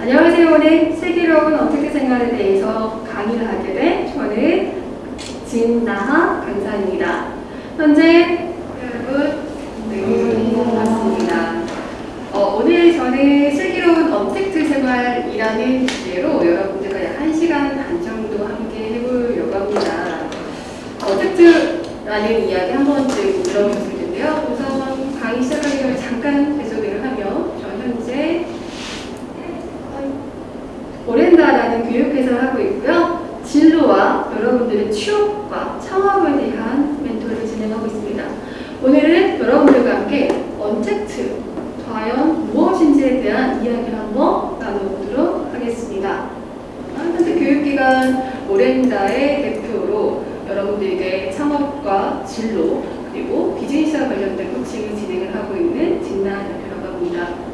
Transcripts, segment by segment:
안녕하세요. 오늘 슬기로운 어떻게 생활에 대해서 강의를 하게 된 저는 진나하 강사입니다. 현재 여러분 네, 반갑습니다. 어, 오늘 저는 슬기로운 업택트 생활이라는 주제로 여러분들과 약 1시간 반 정도 함께 해보려고 합니다. untact라는 이야기 한 번쯤 들어보셨 교육해서 하고 있고요. 진로와 여러분들의 취업과 창업에 대한 멘토를 진행하고 있습니다. 오늘은 여러분들과 함께 언택트, 과연 무엇인지에 대한 이야기를 한번 나눠보도록 하겠습니다. 현재 교육기관 오렌다의 대표로 여러분들에게 창업과 진로 그리고 비즈니스와 관련된 코칭을 진행을 하고 있는 진나 대표라고 합니다.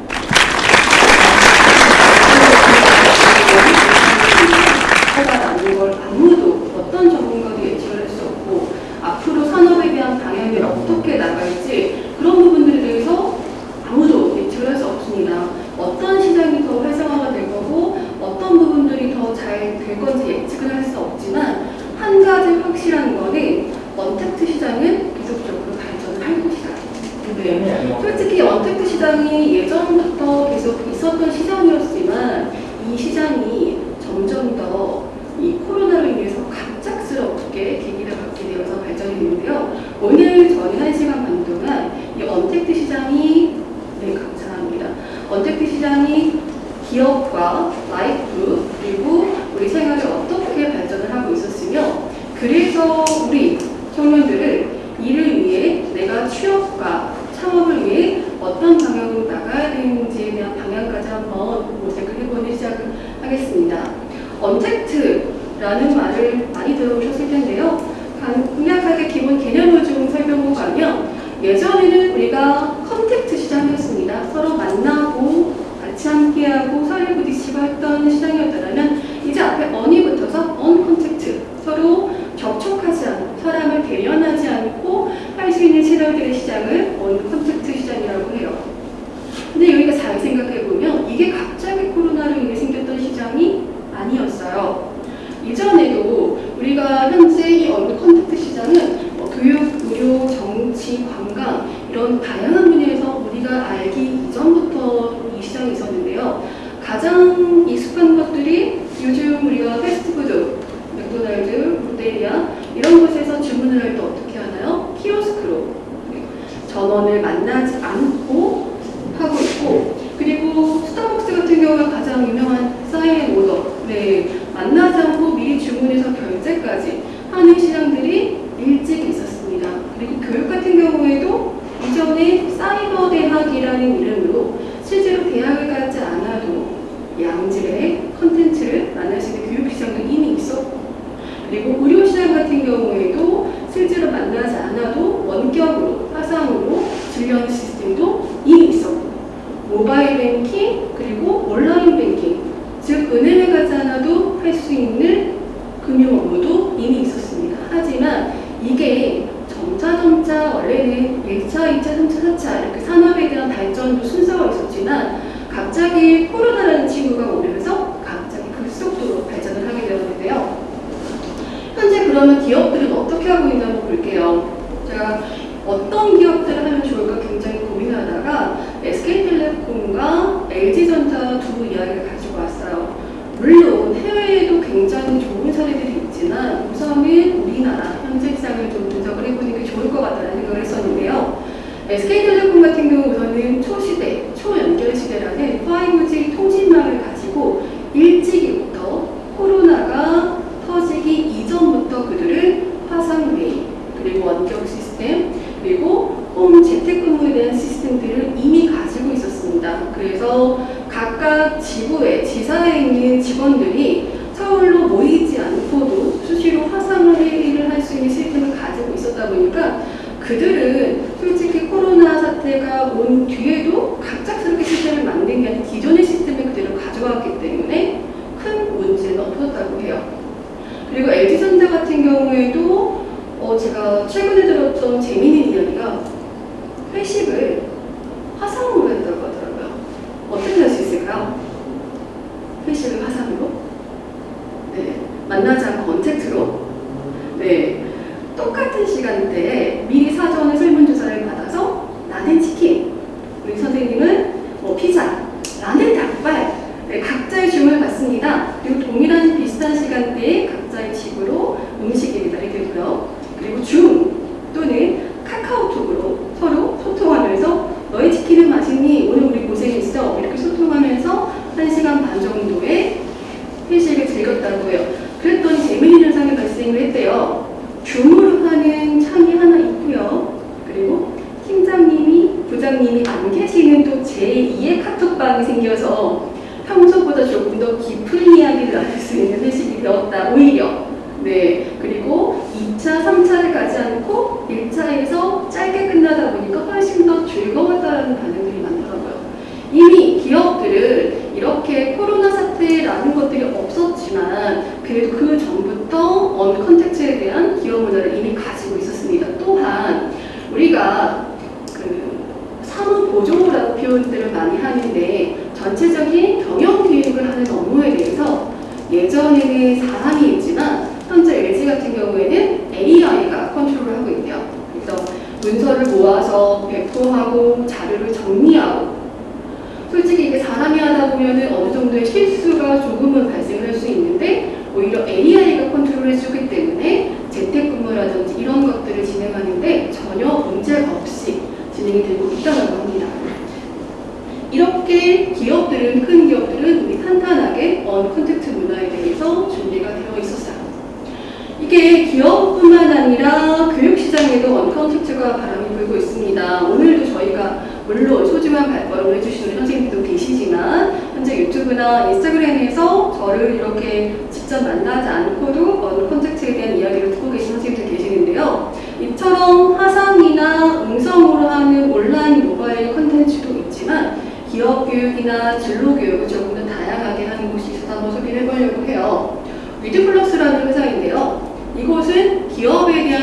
微信。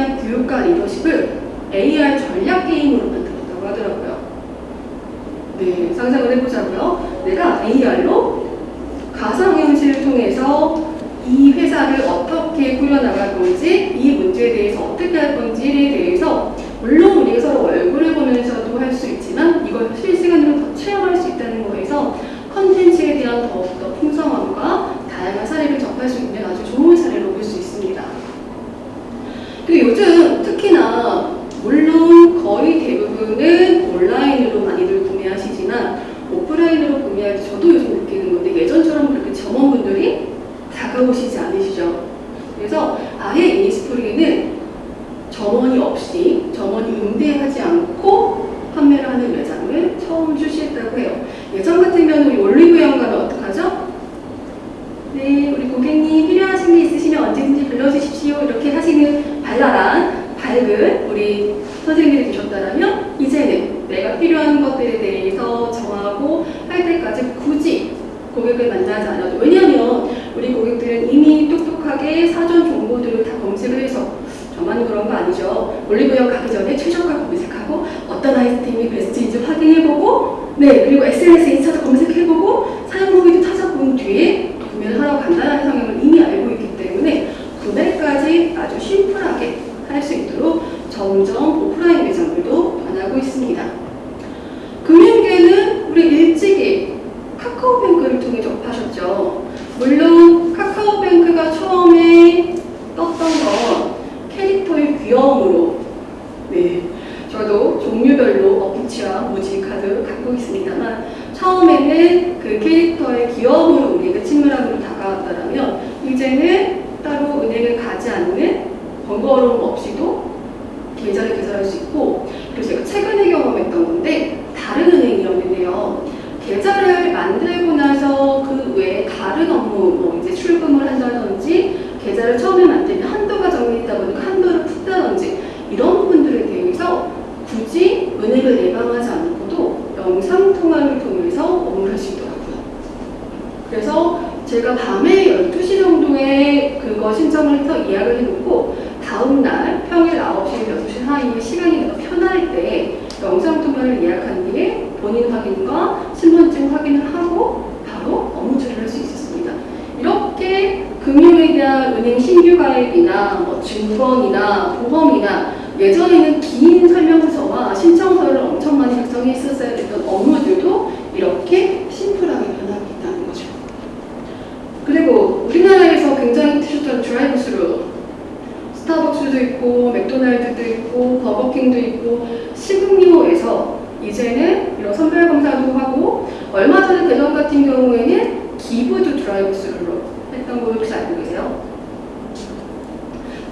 AI 교육과 리더십을 AI 전략 게임으로 만들었다고 하더라고요. 네, 상상을 해보자고요. 내가 AR로 가상현실을 통해서 이 회사를 어떻게 꾸려나갈 건지 이 문제에 대해서 어떻게 할 건지에 대해서 물론 우리가 서로 얼굴을 보면서도 할 수 있지만 이걸 실시간으로 더 체험할 수 있다는 거에서 컨텐츠에 대한 더욱더 풍성함과 다양한 사례를 접할 수 있는 아주 좋은 사례로 볼 수 있습니다. 요즘 특히나 물론 거의 대부분은 온라인으로 많이들 구매하시지만 오프라인으로 구매할 때 저도 요즘 느끼는 건데 예전처럼 그렇게 점원분들이 다가오시지 않으시죠. 그래서 아예 이니스프리는 점원이 없 정점을 더 예약을 해놓고 다음날 평일 9시, 6시 사이에 시간이 더 편할 때 영상통화를 예약한 뒤에 본인 확인과 신분증 확인을 하고 바로 업무 처리를 할 수 있었습니다. 이렇게 금융에 대한 은행 신규 가입이나 뭐 증권이나 보험이나 예전에는 긴 설명서와 신청서를 엄청 많이 작성해 있었어야 됐던 업무들도 이렇게 심플하게 변하고 있다는 거죠. 그리고 우리나라에서 굉장히 히트 쳤던 드라이브스루 스타벅스도 있고 맥도날드도 있고 버거킹도 있고 식음료에서 이제는 이런 선별 검사도 하고 얼마 전에 대전 같은 경우에는 기부도 드라이브스루로 했던 거 혹시 알고 계세요?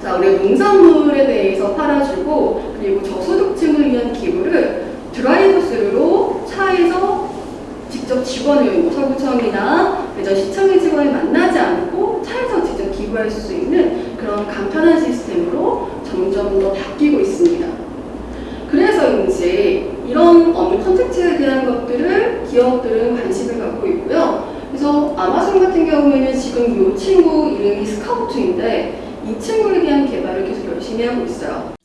자, 우리 농산물에 대해서 팔아주고 그리고 저소득층을 위한 기부를 드라이브스루로 차에서 직접 직원을 뭐 서구청이나 대전 시청의 직원을 만나지 않고 차에서 직접 기부할 수 있는 그런 간편한 시스템으로 점점 더 바뀌고 있습니다. 그래서인지 이런 업무 컨텐츠에 대한 것들을 기업들은 관심을 갖고 있고요. 그래서 아마존 같은 경우에는 지금 이 친구 이름이 스카우트인데 이 친구에 대한 개발을 계속 열심히 하고 있어요.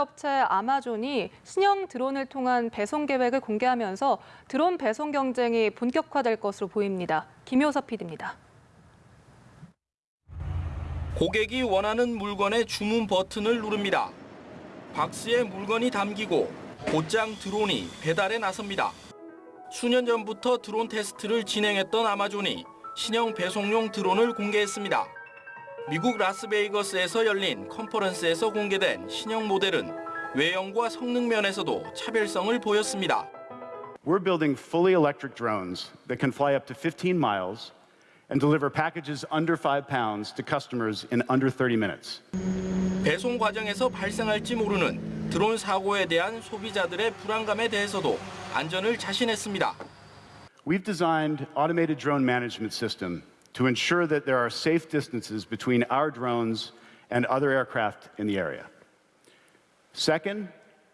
업체 아마존이 신형 드론을 통한 배송 계획을 공개하면서 드론 배송 경쟁이 본격화될 것으로 보입니다. 김효섭 PD입니다. 고객이 원하는 물건의 주문 버튼을 누릅니다. 박스에 물건이 담기고 곧장 드론이 배달에 나섭니다. 수년 전부터 드론 테스트를 진행했던 아마존이 신형 배송용 드론을 공개했습니다. 미국 라스베이거스에서 열린 컨퍼런스에서 공개된 신형 모델은 외형과 성능 면에서도 차별성을 보였습니다. We're building fully electric drones that can fly up to 15 miles and deliver packages under 5 pounds to customers in under 30 minutes. 배송 과정에서 발생할지 모르는 드론 사고에 대한 소비자들의 불안감에 대해서도 안전을 자신했습니다. We've designed automated drone management system to ensure that there are safe distances between our drones and other aircraft in the area. Second,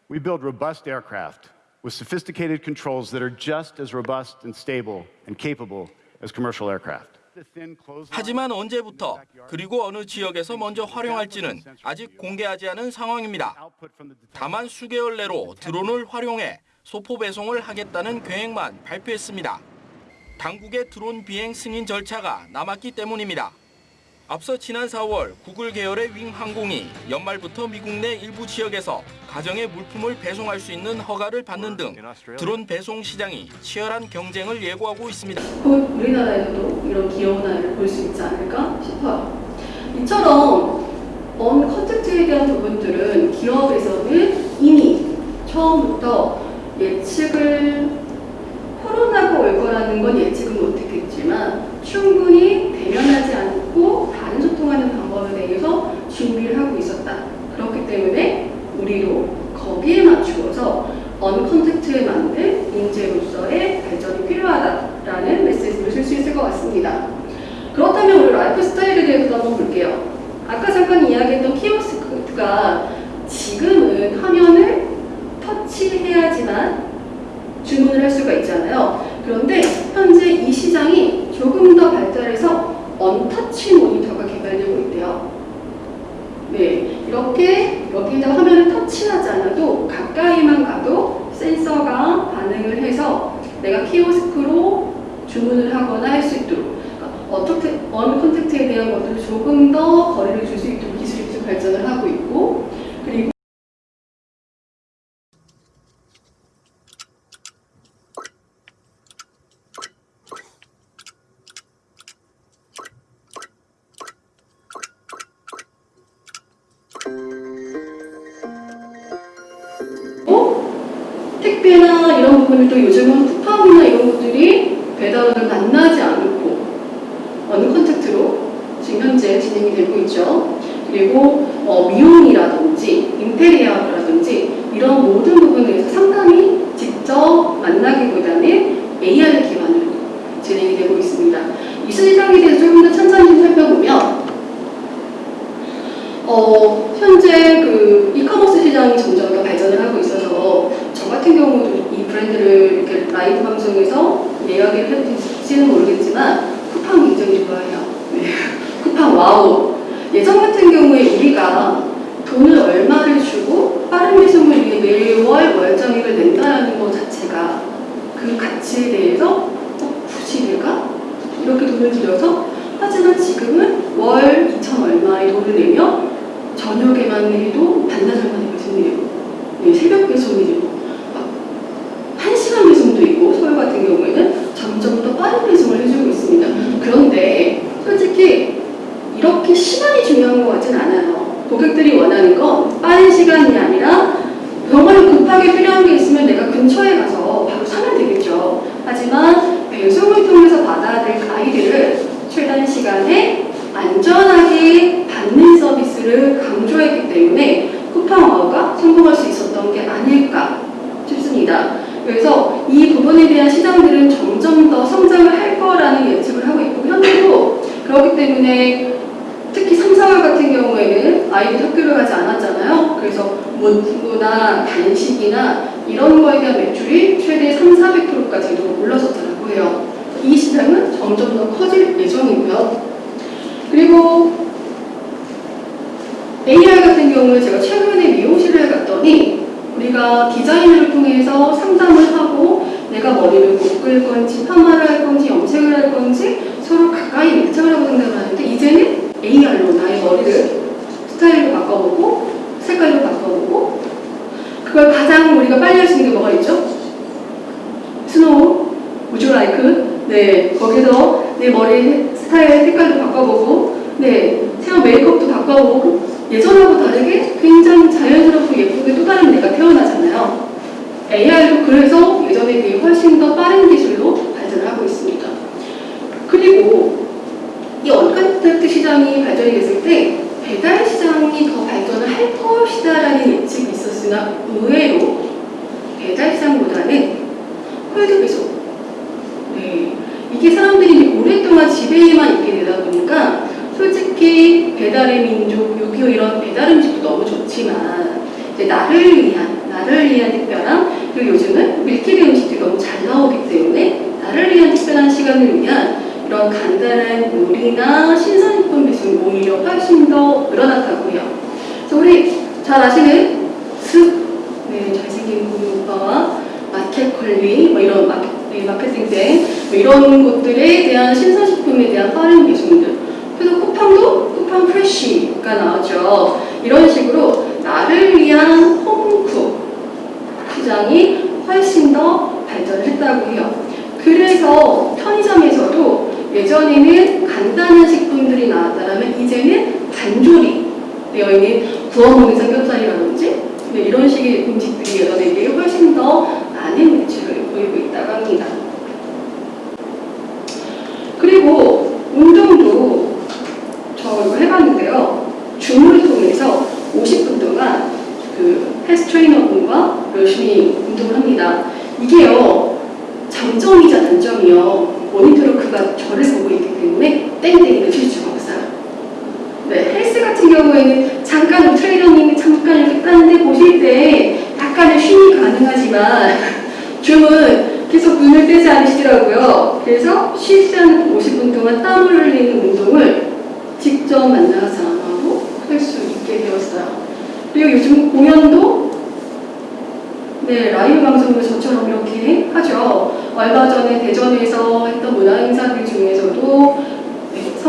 we build robust aircraft with sophisticated controls that are just as robust and stable and capable as commercial aircraft. 하지만 언제부터 그리고 어느 지역에서 먼저 활용할지는 아직 공개하지 않은 상황입니다. 다만 수개월 내로 드론을 활용해 소포 배송을 하겠다는 계획만 발표했습니다. 당국의 드론 비행 승인 절차가 남았기 때문입니다. 앞서 지난 4월 구글 계열의 윙 항공이 연말부터 미국 내 일부 지역에서 가정의 물품을 배송할 수 있는 허가를 받는 등 드론 배송 시장이 치열한 경쟁을 예고하고 있습니다. 곧 우리나라에서도 이런 귀여운 아이를 볼 수 있지 않을까 싶어요. 이처럼 언 컨텐츠에 대한 부분들은 기업에서는 이미 처음부터 예측을 코로나가 올 거라는 건 예측은 못했겠지만 충분히 대면하지 않고 다른 소통하는 방법에 대해서 준비를 하고 있었다. 그렇기 때문에 우리도 거기에 맞추어서 uncontact에 맞는 인재로서의 발전이 필요하다라는 메시지를 쓸 수 있을 것 같습니다. 그렇다면 우리 라이프 스타일에 대해서도 한번 볼게요. 아까 잠깐 이야기했던 키오스크가 지금은 화면을 터치해야지만 주문을 할 수가 있잖아요. 그런데 현재 이 시장이 조금 더 발달해서 untouch 모니터가 개발되고 있대요. 네, 이렇게 여기다 화면을 터치하지 않아도 가까이만 가도 센서가 반응을 해서 내가 키오스크로 주문을 하거나 할 수 있도록 그러니까 어떻게 uncontact에 대한 것들을 조금 더 거리를 줄 수 있도록 그 요즘은 머리 스타일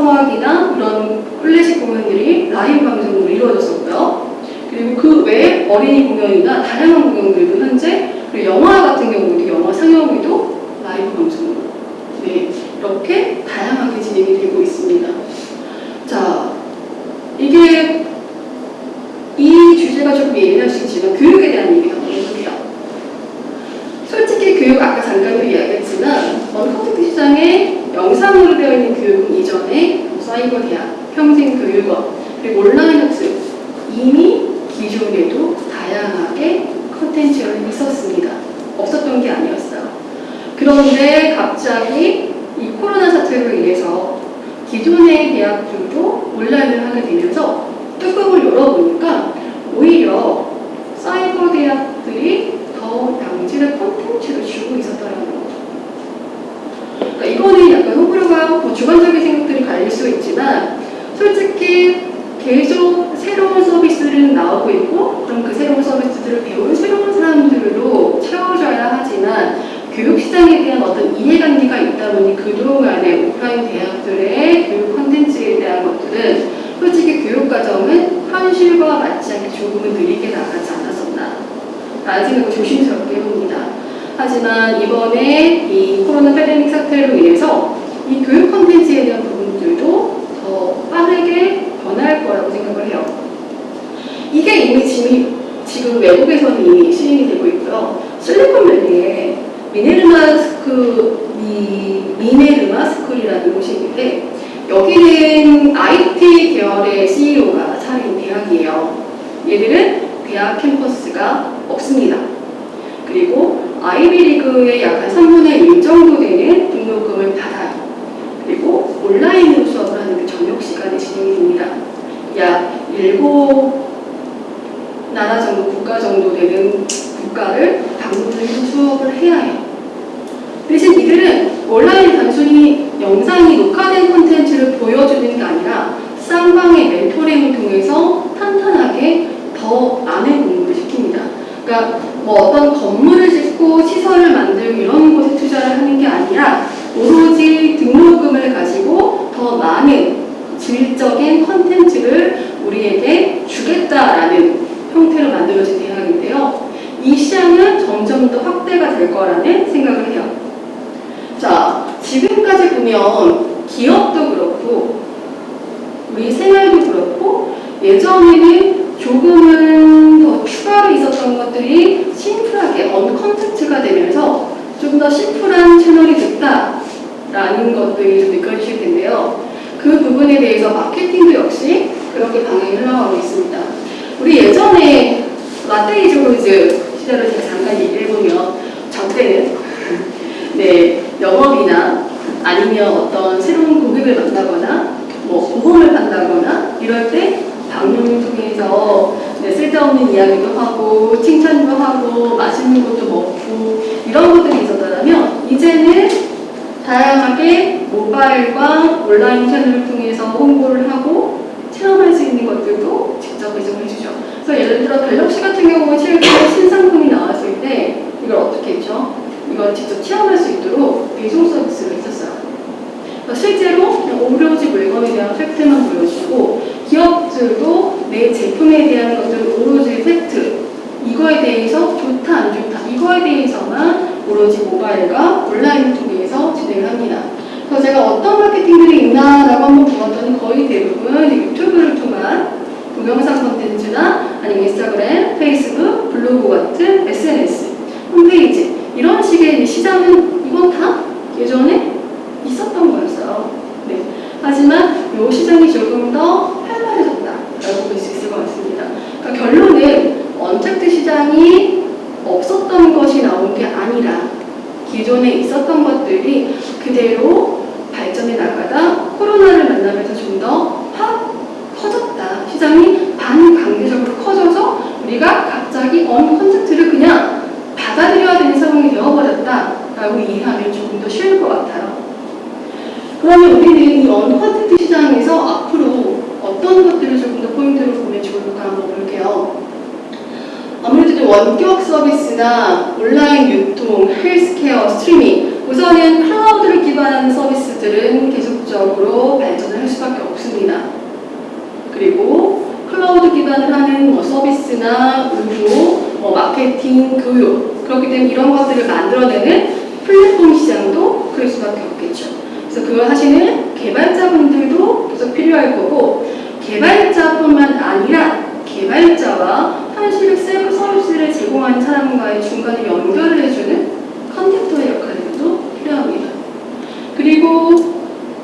서막이나 그런 클래식 공연들이 라이브 방송으로 이루어졌었고요. 그리고 그 외에 어린이 공연이나 다양한 공연들도 현재 그리고 영화 같은 경우도 영화 상영회도 라이브 방송으로 네, 이렇게 다양하게 진행이 되고 있습니다. 자, 이게 이 주제가 조금 예민할 수 서비스나 온라인 유통, 헬스케어, 스트리밍 우선은 클라우드를 기반한 서비스들은 계속적으로 발전을 할 수밖에 없습니다. 그리고 클라우드 기반을 하는 뭐 서비스나 의료, 뭐 마케팅, 교육 그렇기 때문에 이런 것들을 만들어내는 플랫폼 시장도 그럴 수밖에 없겠죠. 그래서 그걸 하시는 개발자분들도 계속 필요할 거고 개발자뿐만 아니라 개발자와 파이시백스 서비스를 제공하는 사람과의 중간에 연결을 해주는 contactor의 역할도 필요합니다. 그리고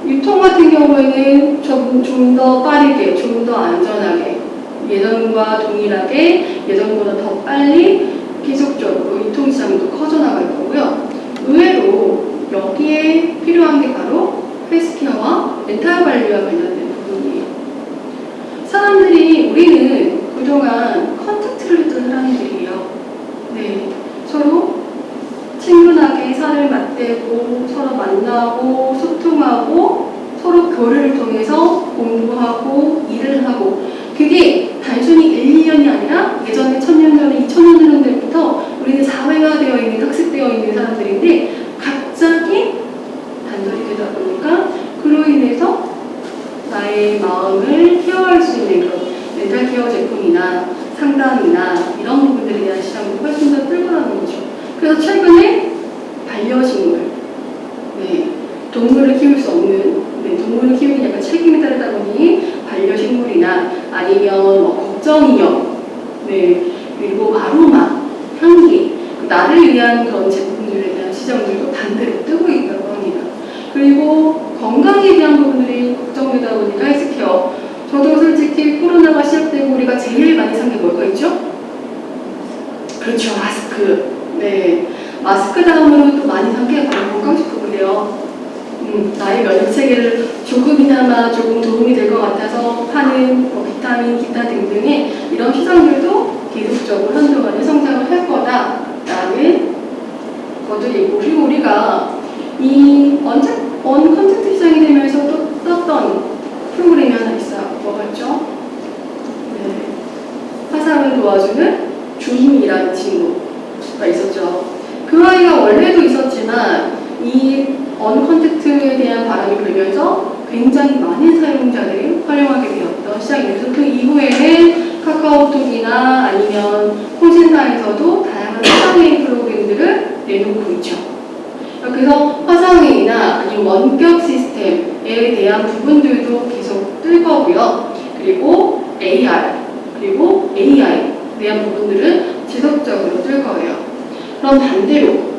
유통 같은 경우에는 좀 더 빠르게, 좀 더 안전하게 예전과 동일하게 예전보다 더 빨리 계속적으로 유통시장도 커져나갈 거고요. 의외로 여기에 필요한 게 바로 헬스케어와 렌탈 관리와 관련된 부분이에요. 사람들이 우리는 그동안 contact를 했던 사람들이에요. 네, 서로 친근하게 살을 맞대고 서로 만나고 소통하고 서로 교류를 통해서 공부하고 일을 하고 그게 단순히 1, 2년이 아니라 예전에 천년 전에 2000년 전 때부터 우리는 사회화 되어 있는 학습되어 있는 사람들인데 갑자기 단절이 되다 보니까 그로 인해서 나의 마음을 케어할 수 있는 그 런 멘탈 케어 제품이나 상담이나 이런 부분들에 대한 시장이 훨씬 더 뚫고나는 거죠. 그래서 최근에 반려식물, 네, 동물을 키울 수 없는, 네, 동물을 키우기 약간 책임이 따르다 보니 반려식물이나 아니면 뭐 걱정인형, 네, 그리고 아로마, 향기, 나를 위한 그런 제품들에 대한 시장들도 반대로 뜨고 있다고 합니다. 그리고 건강에 대한 부분들이 걱정되다 보니까 헬스케어. 저도 솔직히 코로나가 시작되고 우리가 제일 많이 산 게 뭘까 있죠? 그렇죠, 마스크. 네. 마스크 다음으로 또 많이 산 게 바로 건강식품이래요. 음, 나의 면역 체계를 조금이나마 조금 도움이 될 것 같아서 파는 뭐 비타민, 기타 등등의 이런 시장들도 계속적으로 한동안은 성장을 할 거다라는 것도 있고 그리고 우리가 이 언제 언 컨텐츠 시장이 되면서 또 떴던 프로그램이 하나 있어요. 뭐가 있죠? 네. 화상을 도와주는 주임이라는 친구가 있었죠. 그 아이가 원래도 있었지만 이 언컨택트에 대한 바람이 불면서 굉장히 많은 사용자들이 활용하게 되었던 시장이 돼서 그 이후에는 카카오톡이나 아니면 콘센터에서도 다양한 화상회의 프로그램들을 내놓고 있죠. 그래서 화상회의나 아니면 원격 시스템에 대한 부분들도 계속 뜰 거고요. 그리고 AR, 그리고 AI에 대한 부분들은 지속적으로 뜰 거예요. 그럼 반대로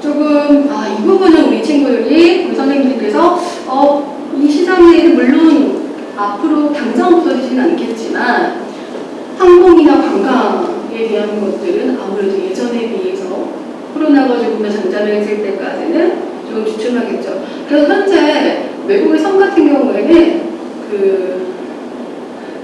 조금 아, 이 부분은 우리 친구들이 우리 선생님들께서 어, 이 시장에 물론 앞으로 당장 없어지지는 않겠지만 항공이나 관광에 대한 것들은 아무래도 예전에 비해서 코로나가 조금 더 잔잔해질 때까지는 좀 주춤하겠죠. 그래서 현재 외국의 섬 같은 경우에는 그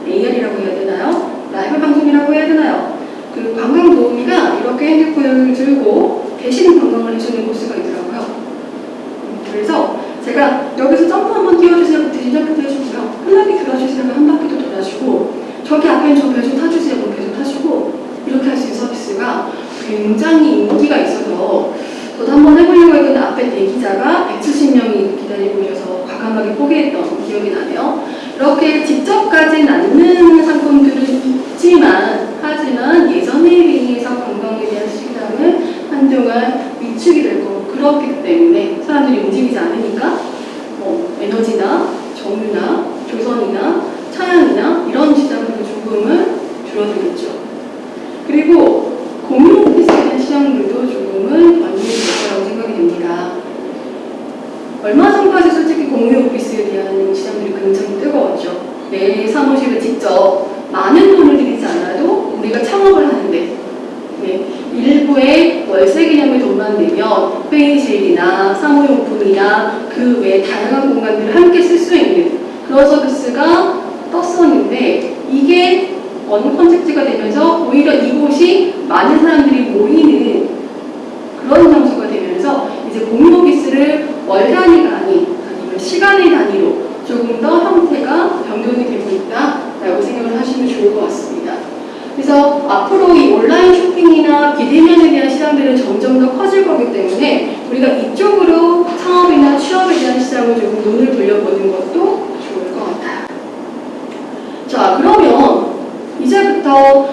AR이라고 해야 되나요? 라이브 방송이라고 해야 되나요? 그 관광 도우미가 이렇게 핸드폰을 들고 대신 관광을 해주는 코스가 있더라고요. 음, 그래서 제가 여기서 점프 한번 띄워주세요. 대신 점프 해주고요. 편하게 들어주시면 한 바퀴도 돌아주고 저기 앞에 저배좀 타주세요. 배좀 타시고 이렇게 할 수 있는 서비스가 굉장히 인기가 있어서 저도 한번 해보려고 했는데 앞에 대기자가 170명이 기다리고 계셔서 과감하게 포기했던 기억이 나네요. 이렇게 직접 가진 않는 상품들은 있지만 하지만 예전에 비해서 관광에 대한 시장은 한동안 위축이 될 거고 그렇기 때문에 사람들이 움직이지 않으니까 뭐 에너지나 정유나 조선이나 차양이나 이런 시장들도 조금은 줄어들겠죠. 그리고 공유 오피스에 대한 시장들도 조금은 변동이 될 거라고 생각이 됩니다. 얼마 전까지 솔직히 공유 오피스에 대한 시장들이 굉장히 뜨거웠죠. 내 사무실을 직접 많은 돈을 들이지 않아도 우리가 창업을 하는데 네, 일부의 월세 개념의 돈만 내면 회의실이나 사무용품이나 그 외 다양한 공간들을 함께 쓸 수 있는 그런 서비스가 떴었는데 이게 어느 컨셉트가 되면서 오히려 이곳이 많은 사람들이 모이는 그런 장소가 되면서 이제 공유 오피스를 월 단위가 아닌 아니면 시간의 단위로 조금 더 형태가 변경이 되고 있다라고 생각을 하시면 좋을 것 같습니다. 그래서 앞으로 이 온라인 쇼핑이나 비대면에 대한 시장들은 점점 더 커질 거기 때문에 우리가 이쪽으로 창업이나 취업에 대한 시장을 조금 눈을 돌려보는 것도 좋을 것 같아요. 자, 그러면 이제부터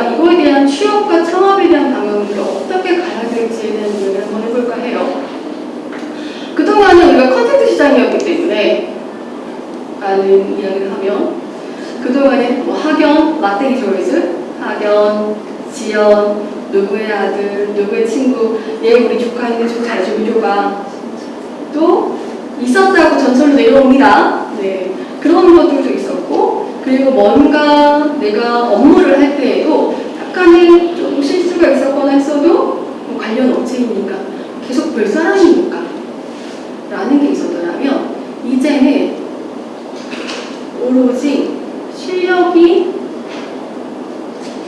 우리가 이거에 대한 취업과 창업에 대한 방향을 어떻게 가야 될지에 대한 이야기를 한번 해볼까 해요. 그동안은 우리가 컨텐츠 시장이었기 때문에 라는 이야기를 하면 그동안에 뭐 학연, 마테리 조이즈, 학연, 지연, 누구의 아들, 누구의 친구, 얘 우리 조카인데 좀 줘봐. 또 있었다고 전설로 내려옵니다. 네, 그런 것들도 그리고 뭔가 내가 업무를 할 때에도 약간의 좀 실수가 있었거나 했어도 뭐 관련 업체이니까 계속 볼 사람이니까 라는 게 있었더라면 이제는 오로지 실력이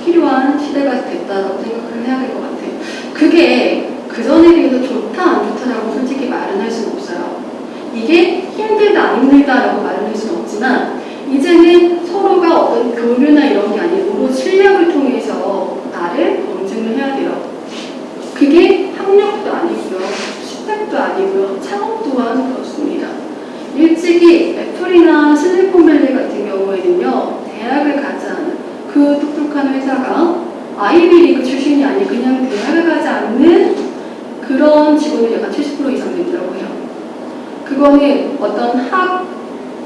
필요한 시대가 됐다고 생각을 해야 될 것 같아요. 그게 그전에 비해서 좋다 안 좋다라고 솔직히 말은 할 수는 없어요. 이게 힘들다 안 힘들다라고 말은 할 수는 없지만 이제는 서로가 어떤 교류나 이런 게 아니고 실력을 통해서 나를 검증을 해야 돼요. 그게 학력도 아니고요. 스펙도 아니고요. 창업 또한 그렇습니다. 일찍이 애플이나 실리콘밸리 같은 경우에는요. 대학을 가지 않은 그 똑똑한 회사가 아이비리그 출신이 아닌 그냥 대학을 가지 않는 그런 직원이 약간 70% 이상 된다고 해요. 그거는 어떤 학,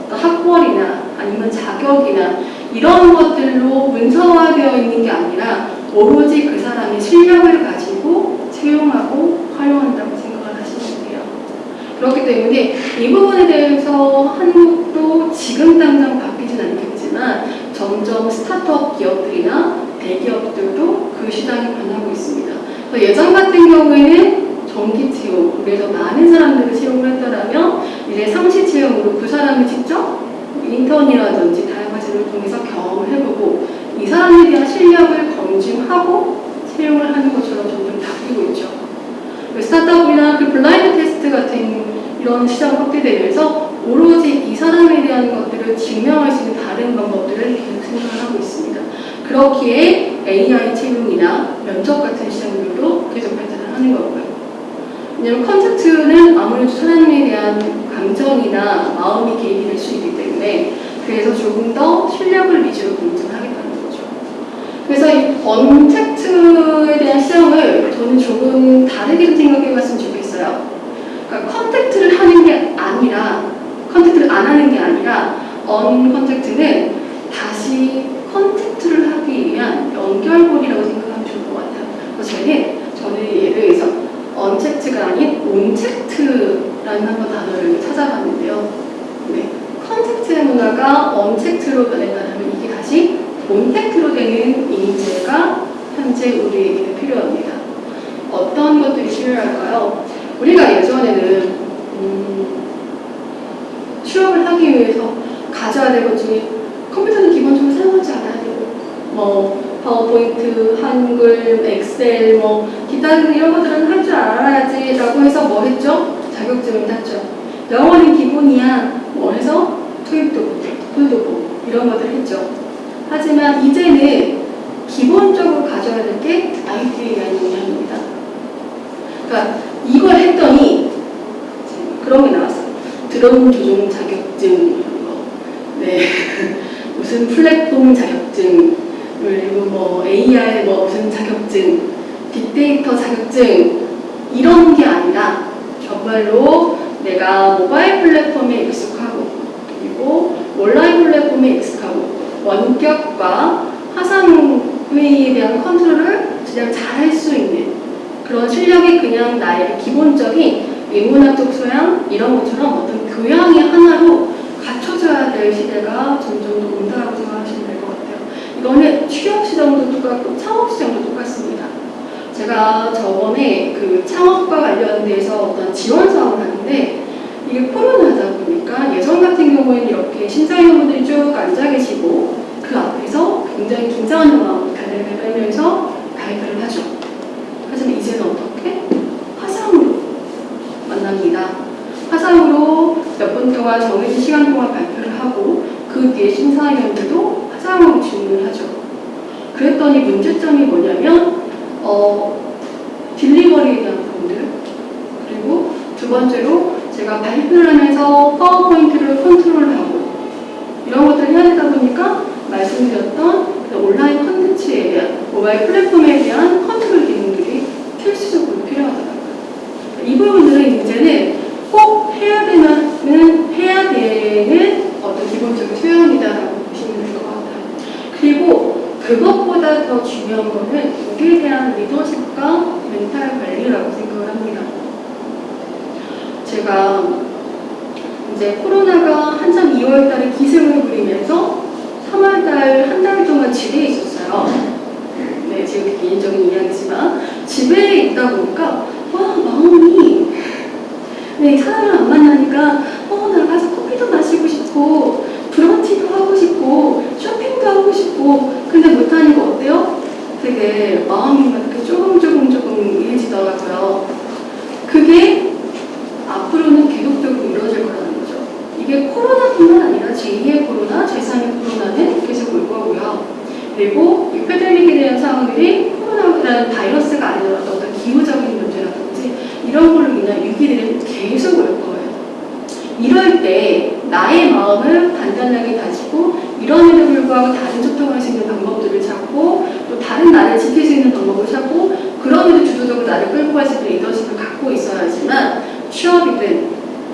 어떤 학벌이나 아니면 자격이나 이런 것들로 문서화되어 있는 게 아니라 오로지 그 사람의 실력을 가지고 채용하고 활용한다고 생각을 하시면 돼요. 그렇기 때문에 이 부분에 대해서 한국도 지금 당장 바뀌진 않겠지만 점점 스타트업 기업들이나 대기업들도 그 시장이 변하고 있습니다. 예전 같은 경우에는 정기 채용, 그래서 많은 사람들을 채용을 했더라면 이제 상시 채용으로 그 사람이 직접 인턴이라든지 다양한 제도를 통해서 경험을 해보고 이 사람에 대한 실력을 검증하고 채용을 하는 것처럼 점점 바뀌고 있죠. 그 스타트업이나 그 블라인드 테스트 같은 이런 시장 확대되면서 오로지 이 사람에 대한 것들을 증명할 수 있는 다른 방법들을 계속 생각을 하고 있습니다. 그렇기에 AI 채용이나 면접 같은 시장들도 계속 발전을 하는 거고요. 왜냐하면 contact는 아무래도 사람에 대한 감정이나 마음이 개입이 될 수 있기 때문에 그래서 조금 더 실력을 위주로 검증하겠다는 거죠. 그래서 이 untact에 대한 시장을 저는 조금 다르게 생각해 봤으면 좋겠어요. 그러니까 contact를 하는 게 아니라 contact를 안 하는 게 아니라 uncontact는 다시 contact를 하기 위한 연결고리라고 생각하면 좋을 것 같아요. 그래서 저는 untact가 아닌 ontact라는 한번 단어를 찾아봤는데요. 네, contact의 문화가 untact로 변했다면 이게 다시 ontact로 되는 인재가 현재 우리에게 필요합니다. 어떤 것들이 필요할까요? 우리가 예전에는 음, 취업을 하기 위해서 가져야 될 것 중에 컴퓨터는 기본적으로 사용하지 않아야 되고 뭐 파워포인트, 한글, 엑셀, 뭐 기타 등 이런 것들은 할 줄 알아야지 라고 해서 뭐 했죠? 자격증을 땄죠. 영어는 기본이야. 뭐 해서 토익도 토익도 보고 이런 것들 했죠. 하지만 이제는 기본적으로 가져야 될 게 IT에 대한 역량입니다. 그러니까 이걸 했더니 그런 게 나왔어요. 드론 조종 자격증, 뭐, 네 무슨 플랫폼 자격증, 그리고 뭐 AR 뭐 무슨 자격증, 빅데이터 자격증 이런 게 아니라 정말로 내가 모바일 플랫폼에 익숙하고 그리고 온라인 플랫폼에 익숙하고 원격과 화상 회의에 대한 컨트롤을 그냥 잘 할 수 있는 그런 실력이 그냥 나의 기본적인 인문학적 소양 이런 것처럼 어떤 교양의 하나로 갖춰져야 될 시대가 점점 더 온다고 생각하시면 될 것 같아요. 이거는 취업 시장도 똑같고 창업 시장도 똑같습니다. 제가 저번에 그 창업과 관련돼서 어떤 지원 사업을 하는데 이게 코로나다 보니까 예전 같은 경우에는 이렇게 심사위원분들이 쭉 앉아 계시고 그 앞에서 굉장히 긴장한 마음으로 달력을 떨면서 발표를 하죠. 하지만 이제는 어떻게? 화상으로 만납니다. 화상으로 몇 분 동안 정해진 시간 동안 발표를 하고 그 뒤에 심사위원들도 화상으로 질문을 하죠. 그랬더니 문제점이 뭐냐면 어, 딜리버리에 대한 부분들 그리고 두 번째로 제가 발표를 하면서 파워포인트를 컨트롤하고 이런 것들을 해야 되다 보니까 말씀드렸던 그 온라인 컨텐츠에 대한 모바일 플랫폼에 대한 컨트롤 기능들이 필수적으로 필요하더라고요. 이 부분들은 이제는 꼭 해야 되는 해야 되는 어떤 기본적인 소양이다라고 보시면 될 것 같아요. 그것보다 더 중요한 거는 우리에 대한 리더십과 멘탈 관리라고 생각을 합니다. 제가 이제 코로나가 한참 2월 달에 기승을 부리면서 3월 달 한 달 동안 집에 있었어요. 네, 지금 개인적인 이야기지만 집에 있다 보니까 와 마음이 네 사람을 안 만나니까 어 나가서 커피도 마시고 싶고 브런치도 하고 싶고 쇼핑도 하고 싶고 근데 못하니까 어때요? 되게 마음이 막 이렇게 조금 조금 조금 이해지더라고요. 그게 앞으로는 계속적으로 이루어질 거라는 거죠. 이게 코로나뿐만 아니라 제2의 코로나, 제3의 코로나는 계속 올 거고요. 그리고 이 패데믹에 대한 상황들이 코로나라는 바이러스가 아니더라도 어떤 기후적인 문제라든지 이런 걸로 인한 위기들이 계속 올 거예요. 이럴 때 나의 마음을 단단하게 가지고 이런에도 불구하고 다른 소통할 수 있는 방법들을 찾고 또 다른 나를 지킬 수 있는 방법을 찾고 그럼에도 주도적으로 나를 끌고 갈 수 있는 리더십을 갖고 있어야지만 취업이든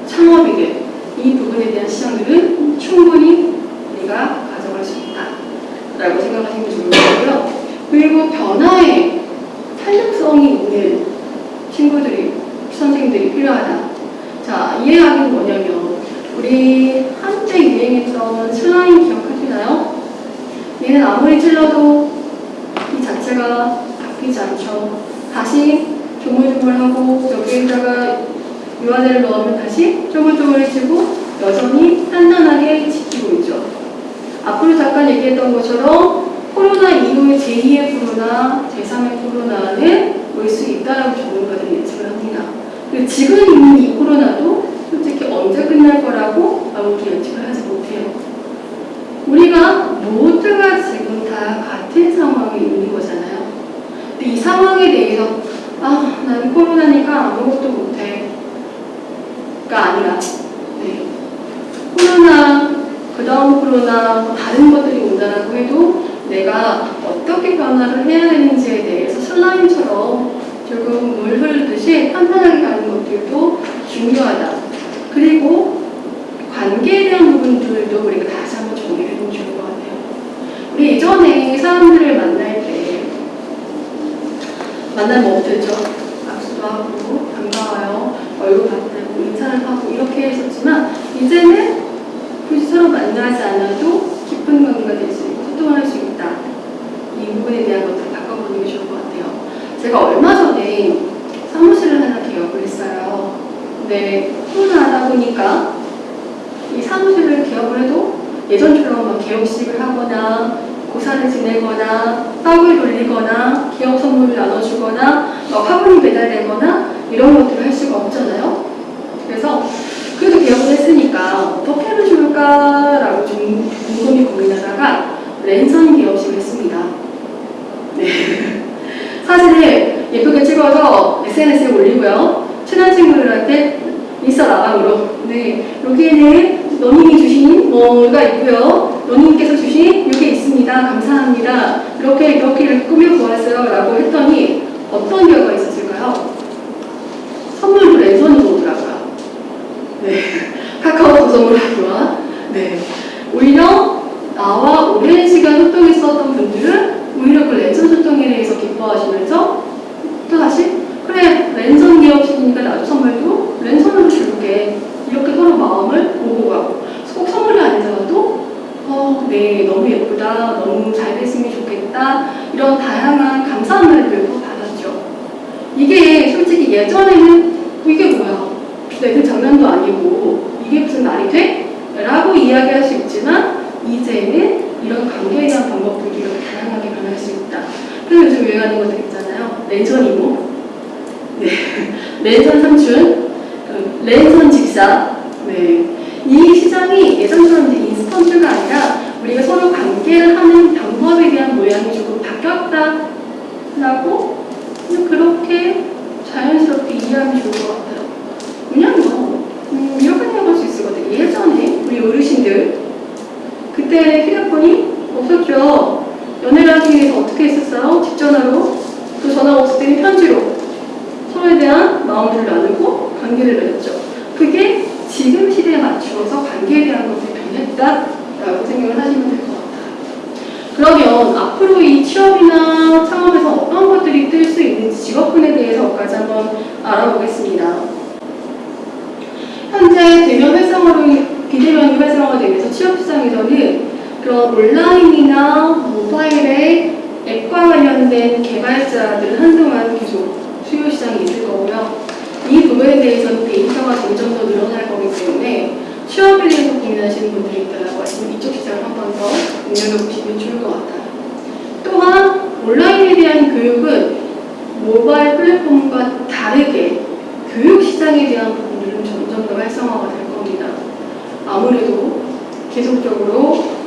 창업이든 이 부분에 대한 시장들은 충분히 우리가 가져갈 수 있다 라고 생각하시면 좋을 거고요. 그리고 변화에 탄력성이 있는 친구들이 선생님들이 필요하다. 자, 이해하기는 뭐냐면 우리 한때 유행했던 슬라임 기억 하시나요? 얘는 아무리 찔러도 이 자체가 바뀌지 않죠. 다시 조물조물하고 여기에다가 유화제를 넣으면 다시 조물조물해지고 여전히 단단하게 지키고 있죠. 앞으로 잠깐 얘기했던 것처럼 코로나 이후의 제2의 코로나, 제3의 코로나는 올 수 있다라고 전문가들이 예측을 합니다. 지금 있는 이 코로나도 솔직히 언제 끝날 거라고 아무도 예측을 모두가 지금 다 같은 상황에 있는 거잖아요. 근데 이 상황에 대해서 아, 난 코로나니까 아무것도 못해. 가 아니라 네. 코로나, 그 다음 코로나, 뭐 다른 것들이 온다라고 해도 내가 어떻게 변화를 해야 되는지에 대해서 슬라임처럼 조금 물 흐르듯이 판단하게 가는 것들도 중요하다. 그리고 관계에 대한 부분들도 우리가 다시 한번 정리를 해보면 좋을. 우리 예전에 사람들을 만날 때 만나면 했죠? 악수도 하고 반가워요. 얼굴 봤다고 인사를 하고 이렇게 했었지만 이제는 굳이 서로 만나지 않아도 깊은 관계가 될 수 있고 소통할 수 있다. 이 부분에 대한 것들을 바꿔보는 게 좋을 것 같아요. 제가 얼마 전에 사무실을 하나 개업을 했어요. 근데 코로나 하다 보니까 이 사무실을 개업을 해도 예전처럼 막 개업식을 하거나 고사를 지내거나 떡을 돌리거나 기업 선물을 나눠주거나 막 화분이 배달되거나 이런 것들을 할 수가 없잖아요. 그래서 그래도 개업을 했으니까 어떻게 하면 좋을까라고 좀 곰곰이 고민하다가 랜선 개업식을 했습니다. 네. 사진을 예쁘게 찍어서 SNS에 올리고요. 친한 친구들한테 인스타 라방으로 네 여기에는 너님이 주신 뭐가 있고요. 너님께서 주신 이게 있습니다. 감사합니다. 이렇게 이렇게 꾸며보았어요. 라고 했더니 어떤 결과가 있었을까요? 선물도 랜선으로 오더라고요. 네. 카카오톡 선물하기와 네. 오히려 나와 오랜 시간 소통했었던 분들은 오히려 그 랜선 소통에 대해서 기뻐하시면서 또 다시 그래 랜선 기업식이니까 나도 선물도 랜선으로 줄게. 이렇게 서로 마음을 오고 가고. 꼭 선물이 아니더라도 어, 네 너무 예쁘다. 너무 잘 됐으면 좋겠다. 이런 다양한 감사한 말들을 받았죠. 이게 솔직히 예전에는 이게 뭐야? 내 그 장난도 아니고 이게 무슨 말이 돼? 라고 이야기할 수 있지만 이제는 이런 관계에 대한 방법들이 이렇게 다양하게 변할 수 있다. 그래서 요즘 유행하는 것들 있잖아요. 랜선 이모 네. 랜선 그 랜선 집사. 네. 이 시장이 예전처럼 인스턴트가 아니라 우리가 서로 관계를 하는 방법에 대한 모양이 조금 바뀌었다라고 그렇게 자연스럽게 이해하면 좋을 것 같아요. 왜냐면 음, 이렇게 생각할 수 있거든요. 예전에 우리 어르신들 그때 휴대폰이 없었죠. 연애를 하기 위해서 어떻게 했었어요? 집 전화로 또 전화가 없을 때는 편지로 서로에 대한 마음을 나누고 관계를 맺었죠. 그게 지금 시대에 맞추어서 관계에 대한 것이 변했다라고 생각을 하시면 될 것 같아요. 그러면 앞으로 이 취업이나 창업에서 어떤 것들이 뜰 수 있는지 직업군에 대해서까지 한번 알아보겠습니다. 현재 대면 활성화로 비대면이 활성화되면서 취업 시장에서는 그런 온라인이나 모바일의 앱과 관련된 개발자들은 한동안 계속 수요 시장이 있을 거고요. 이 부분에 대해서는 데이터가 점점 더 늘어날 거기 때문에 취업에 대해서 고민하시는 분들이 있다고 하시면 이쪽 시장을 한 번더 눈여겨보시면 좋을 것 같아요. 또한 온라인에 대한 교육은 모바일 플랫폼과 다르게 교육 시장에 대한 부분들은 점점 더 활성화가 될 겁니다. 아무래도 계속적으로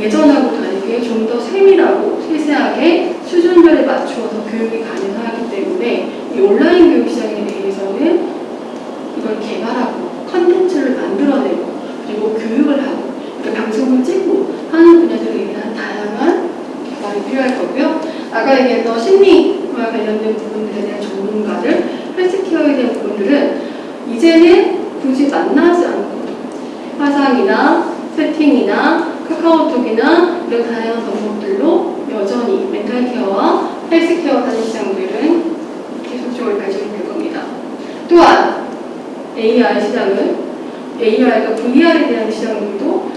예전하고 다르게 좀 더 세밀하고 세세하게 수준별에 맞추어서 교육이 가능하기 때문에 이 온라인 교육 시장에 대해서는 이걸 개발하고 컨텐츠를 만들어내고 그리고 교육을 하고 이렇게 방송을 찍고 하는 분야들에 대한 다양한 개발이 필요할 거고요. 아까 얘기했던 심리와 관련된 부분들에 대한 전문가들, 헬스케어에 대한 부분들은 이제는 굳이 만나지 않고 화상이나 세팅이나 카카오톡이나 이런 다양한 방법들로 여전히 멘탈 케어와 헬스 케어 하는 시장들은 계속적으로 발전이 될 겁니다. 또한 AR 시장은 AR과 VR에 대한 시장들도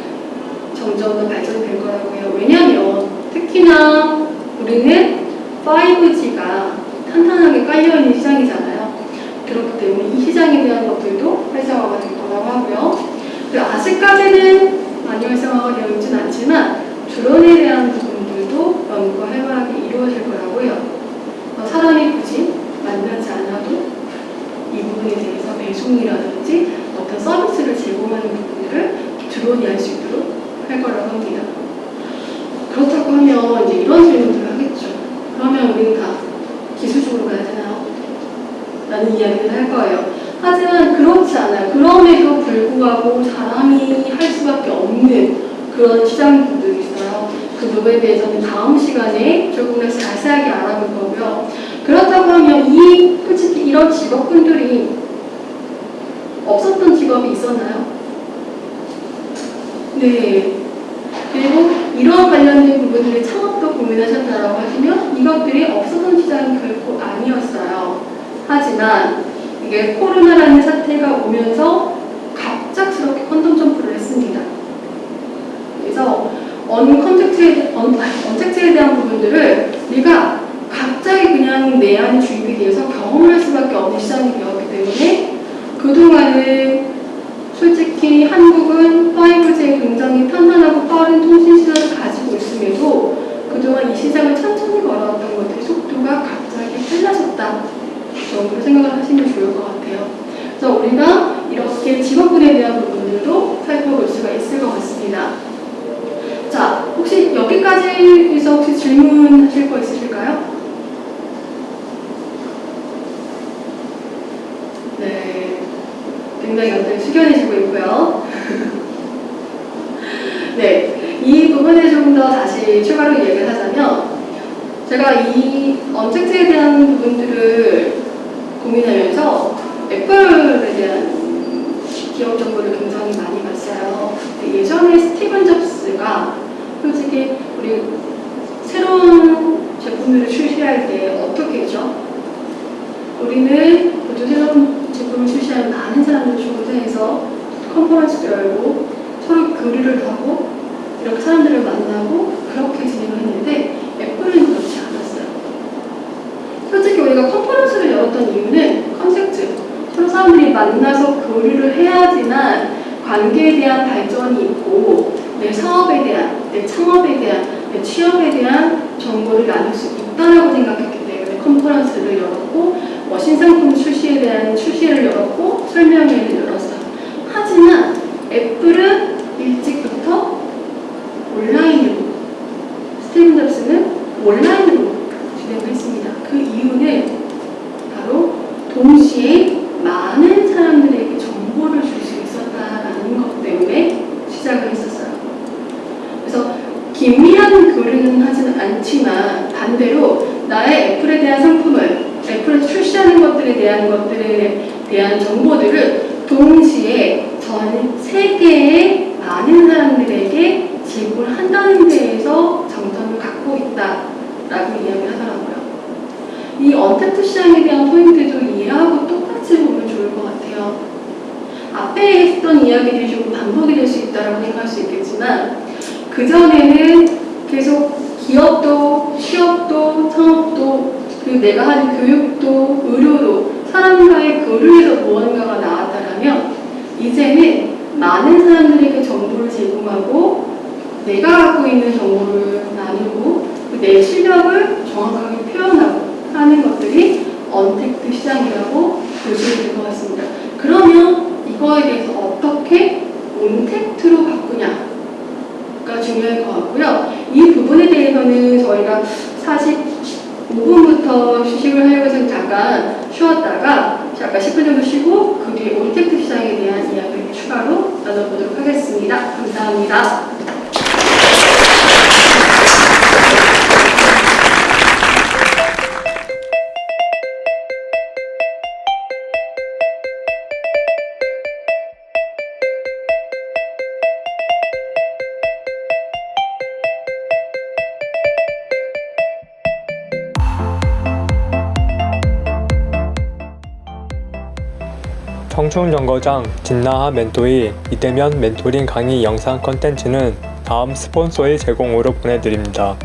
점점 더 발전될 거라고 해요. 왜냐하면 특히나 우리는 5G가 탄탄하게 깔려있는 시장이잖아요. 그렇기 때문에 이 시장에 대한 것들도 활성화가 될 거라고 하고요. 그리고 아직까지는 되어 있진 않지만 드론에 대한 부분들도 연구가 활발하게 이루어질 거라고 해요. 어, 사람이 굳이 만나지 않아도 이 부분에 대해서 배송이라든지 어떤 서비스를 제공하는 부분들을 드론이 할 수 있도록 할 거라고 합니다. 그렇다고 하면 이제 이런 질문들을 하겠죠. 그러면 우리는 다 기술적으로 가야 되나요? 라는 이야기를 할 거예요. 하지만 그렇지 않아요. 그럼에도 불구하고 사람이 할 수밖에 없는 그런 시장들이 있어요. 그부분에 대해서는 다음 시간에 조금 더 자세하게 알아볼 거고요. 그렇다고 하면 이 솔직히 이런 직업군들이 없었던 직업이 있었나요? 네. 그리고 이런 관련된 부분들의 창업도 고민하셨다라고 하시면 이것들이 없었던 시장이 결코 아니었어요. 하지만 이게 코로나라는 사태가 오면서 갑작스럽게 quantum jump를 했습니다. 그래서 uncontact에 un, untact에 대한 부분들을 우리가 갑자기 그냥 내한 주입에 대해서 경험할 수밖에 없는 시장이 되었기 때문에 그동안은 솔직히 한국은 5G에 굉장히 탄탄하고 빠른 통신 시장을 가지고 있음에도 그동안 이 시장을 천천히 걸어왔던 것들이 속도가 갑자기 빨라졌다 정도로 생각을 하시면 좋을 것 같아요. 그래서 우리가 이렇게 직업군에 대한 부분들도 살펴볼 수가 있을 것 같습니다. 자, 혹시 여기까지에서 혹시 질문하실 거 있으실까요? 네, 굉장히 다들 숙연해지고 있고요. 네, 이 부분에 좀 더 다시 추가로 얘기를 하자면 제가 이 언택트에 대한 부분들을 고민하면서 애플에 대한 기업 정보를 굉장히 많이 봤어요. 근데 예전에 스티븐 잡스가 솔직히 우리 새로운 제품들을 출시할 때 어떻게 했죠? 우리는 모두 새로운 제품을 출시하는 많은 사람들을 초대해서 컨퍼런스를 열고 서로 교류를 하고 이렇게 사람들을 만나고 그렇게 진행을 했는데 애플은 그렇지 않았어요. 솔직히 우리가 컨퍼런스를 열었던 이유는 컨셉트 서로 사람들이 만나서 교류를 해야지만 관계에 대한 발전이 있고 내 사업에 대한, 내 창업에 대한, 내 취업에 대한 정보를 나눌 수 있다고 생각했기 때문에 컨퍼런스를 열었고 뭐 신상품 출시에 대한 출시를 열었고 설명회를 열었어요. 하지만 애플은 일찍부터 온라인으로 스티븐 잡스는 온라인 충청정거장 진나하 멘토의 이때면 멘토링 강의 영상 컨텐츠는 다음 스폰서의 제공으로 보내드립니다.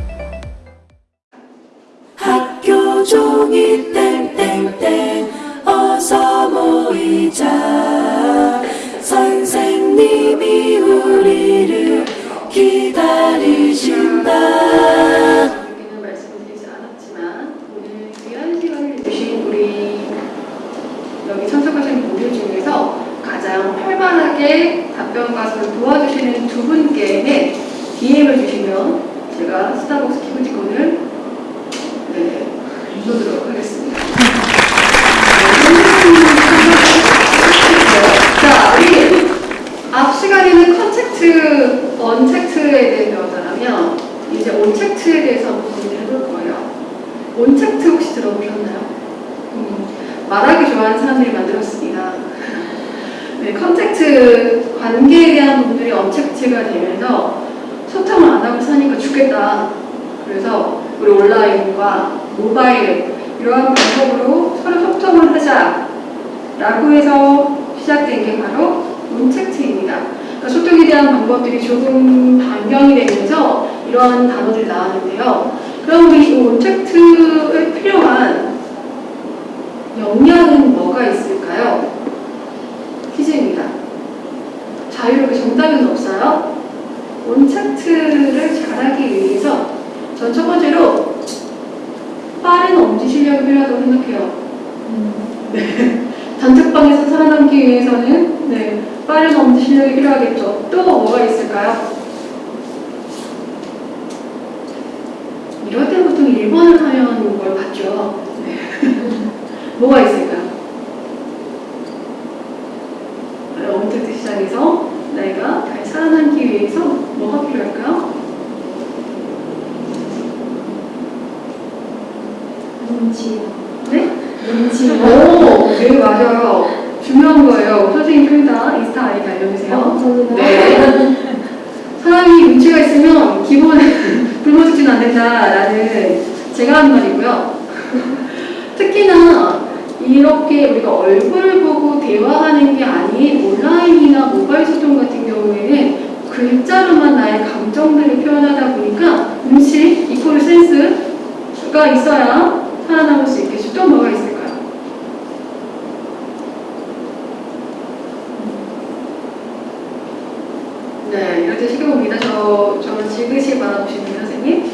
네, 이렇게 시켜봅니다. 저, 저는 지그시 받아보시는 선생님.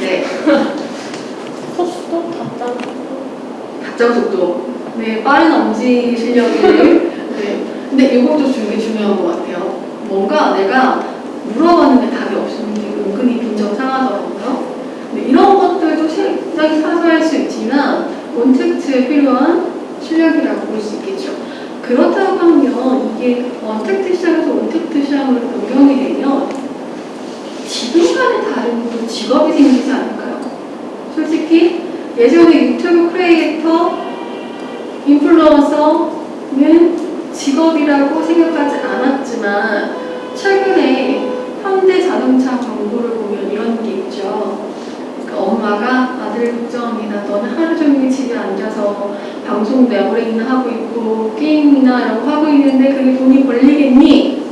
네. 속도? 답장 속도? 답장 속도. 네, 빠른 엄지 실력이. 네. 근데 이것도 되게 중요한 것 같아요. 뭔가 내가 물어봤는데 답이 없으면 은근히 빈정 상하더라고요. 네, 이런 것들도 실상이 사소할 수 있지만 원택트에 필요한 실력이라고 볼 수 있겠죠. 그렇다고 하면 이게 원택트샵에서 원택트샵으로 변경이 되면 지금과는 다른 직업이 생기지 않을까요? 솔직히 예전에 유튜브 크리에이터, 인플루언서는 직업이라고 생각하지 않았지만 최근에 현대 자동차 정보를 보면 이런 게 있죠. 그러니까 엄마가 아들 걱정이나 너는 하루 종일 집에 앉아서 방송 내버랭이나 하고 있고 게임이나 이런 거 하고 있는데 그게 돈이 벌리겠니?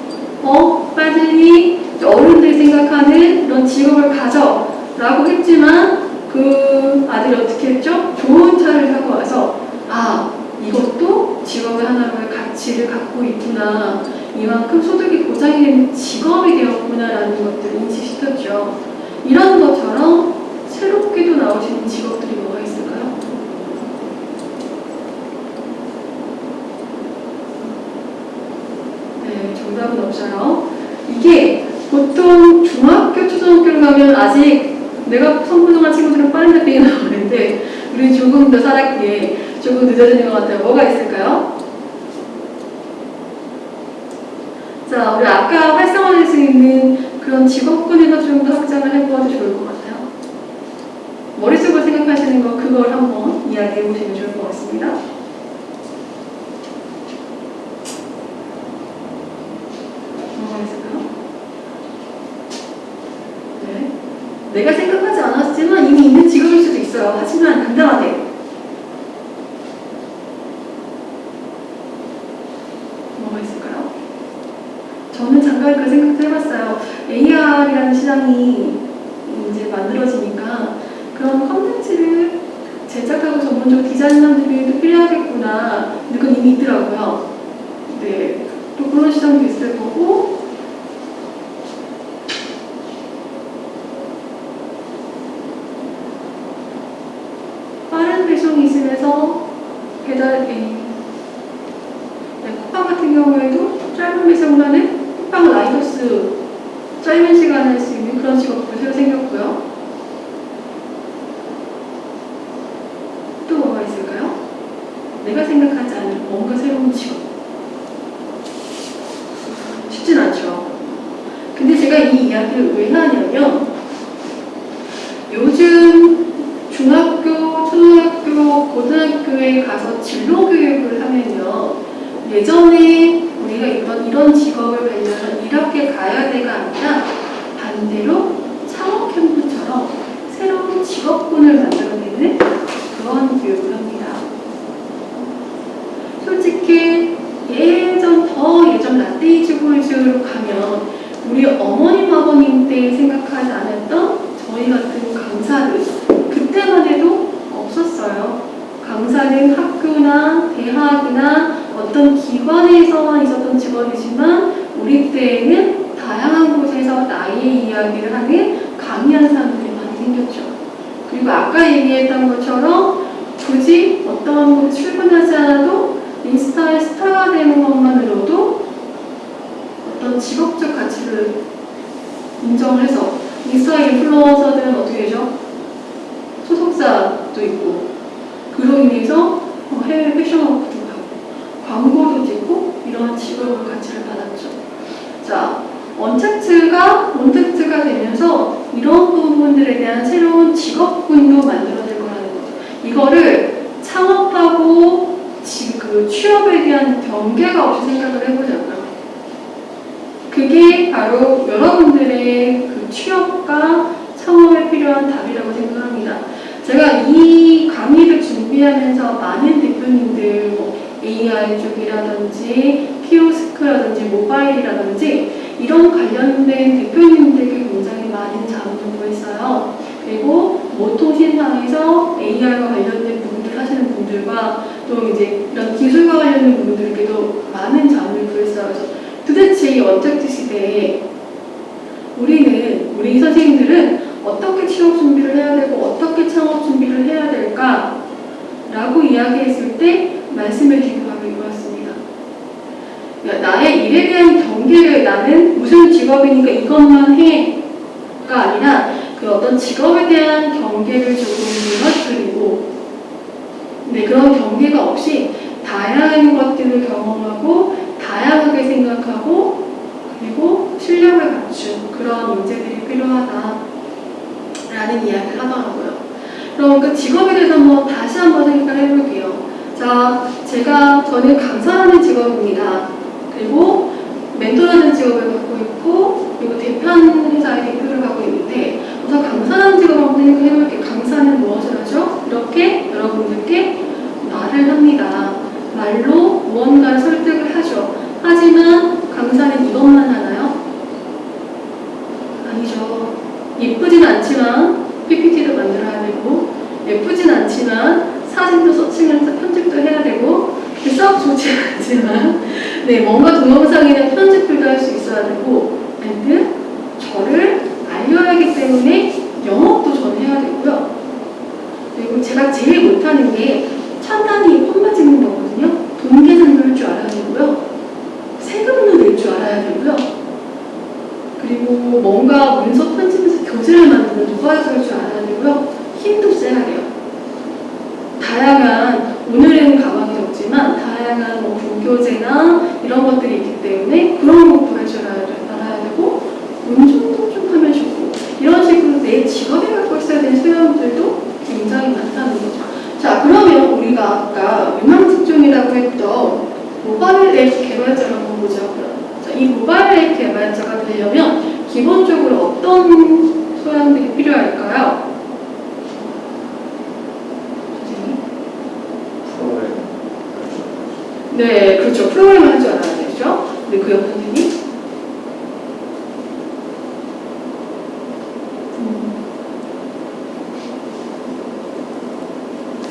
어? 빠지니? 어른들 생각하는 그런 직업을 가져 라고 했지만 그 아들이 어떻게 했죠? 좋은 차를 사고 와서 아 이것도 직업의 하나로의 가치를 갖고 있구나 이만큼 소득이 보장이 되는 직업이 되었구나라는 것들을 인식시켰죠. 이런 것처럼 새롭게도 나오시는 직업들이 뭐가 있을까요? 네, 정답은 없어요. 이게 보통 중학교, 초등학교를 가면 아직 내가 성분동한 친구들은 빠른 잡히게 나오는데 우리 조금 더 살았기에 조금 늦어지는 것 같아요. 뭐가 있을까요? 자, 우리 아까 활성화될 수 있는 그런 직업군에서 좀 더 확장을 해보아도 좋을 것 같아요. 머릿속으로 생각하시는 거 그걸 한번 이야기해 보시면 좋을 것 같습니다. 뭐가 있을까요? 네. 내가 생각하지 않았지만 이미 있는 직업일 수도 있어요. 하지만 당당하게. 뭐가 있을까요? 저는 잠깐 그 생각도 해봤어요. AR이라는 시장이 이제 만들어지니까 그런 컨텐츠를 제작하고 디자인하는 분들도 필요하겠구나. 이미 있더라고요. 네. 또 그런 시장도 있을 거고, 모통신상에서 AI와 관련된 부분들 하시는 분들과 또 이제 이런 기술과 관련된 분들께도 많은 자문을 구했어요. 도대체 이 원택트 시대에 우리는 우리 선생님들은 어떻게 취업 준비를 해야 되고 어떻게 창업 준비를 해야 될까? 라고 이야기했을 때 말씀해 주신 바로 이거였습니다. 야, 나의 일에 대한 경계를 나는 무슨 직업이니까 이것만 해가 아니라 그 어떤 직업에 대한 경계를 조금 무너뜨리고 네, 그런 경계가 없이 다양한 것들을 경험하고 다양하게 생각하고 그리고 실력을 갖춘 그런 인재들이 필요하다라는 이야기를 하더라고요. 그럼 그 직업에 대해서 한번 다시 한번 생각을 해볼게요. 자, 제가 저는 강사라는 직업입니다. 그리고 멘토라는 직업을 갖고 있고 그리고 대표하는 회사의 대표를 하고 있는데 우선 강사라는 직업을 한번. 강사 강사는 무엇을 하죠? 이렇게 여러분들께 말을 합니다. 말로 무언가를 설득을 하죠. 하지만 강사는 이것만 하나요? 아니죠. 예쁘진 않지만 PPT도 만들어야 되고 예쁘진 않지만 사진도 서칭해서 편집도 해야 되고 썩 좋지 않지만 네 뭔가 동영상이나 편집들도 할 수 있어야 되고 and 저를 알려야 하기 때문에 영업도 저는 해야 되고요. 그리고 제가 제일 못하는 게 찬단이 폰만 찍는 거거든요. 돈 계산도 할 줄 알아야 되고요. 세금도 낼 줄 알아야 되고요. 그리고 뭔가 문서 편집에서 교재를 만드는 노가에서 할 줄 알아야 되고요. 힘도 세야 돼요. 다양한 오늘은 가방이 없지만 다양한 뭐 불교재나 이런 것들이 있기 때문에 그런 것도 할 줄 알아야 되고 운전도 좀 하면 좋고 이런 식으로 내 직업에 갖고 있어야 되는 소양들도 굉장히 많다는 거죠. 자 그러면 우리가 아까 유망 직종이라고 했던 모바일 앱 개발자를 한번 보자. 자, 이 모바일 앱 개발자가 되려면 기본적으로 어떤 소양들이 필요할까요? 네, 그렇죠. 프로그램을 할줄 알아야 되죠. 네, 그옆 선생님?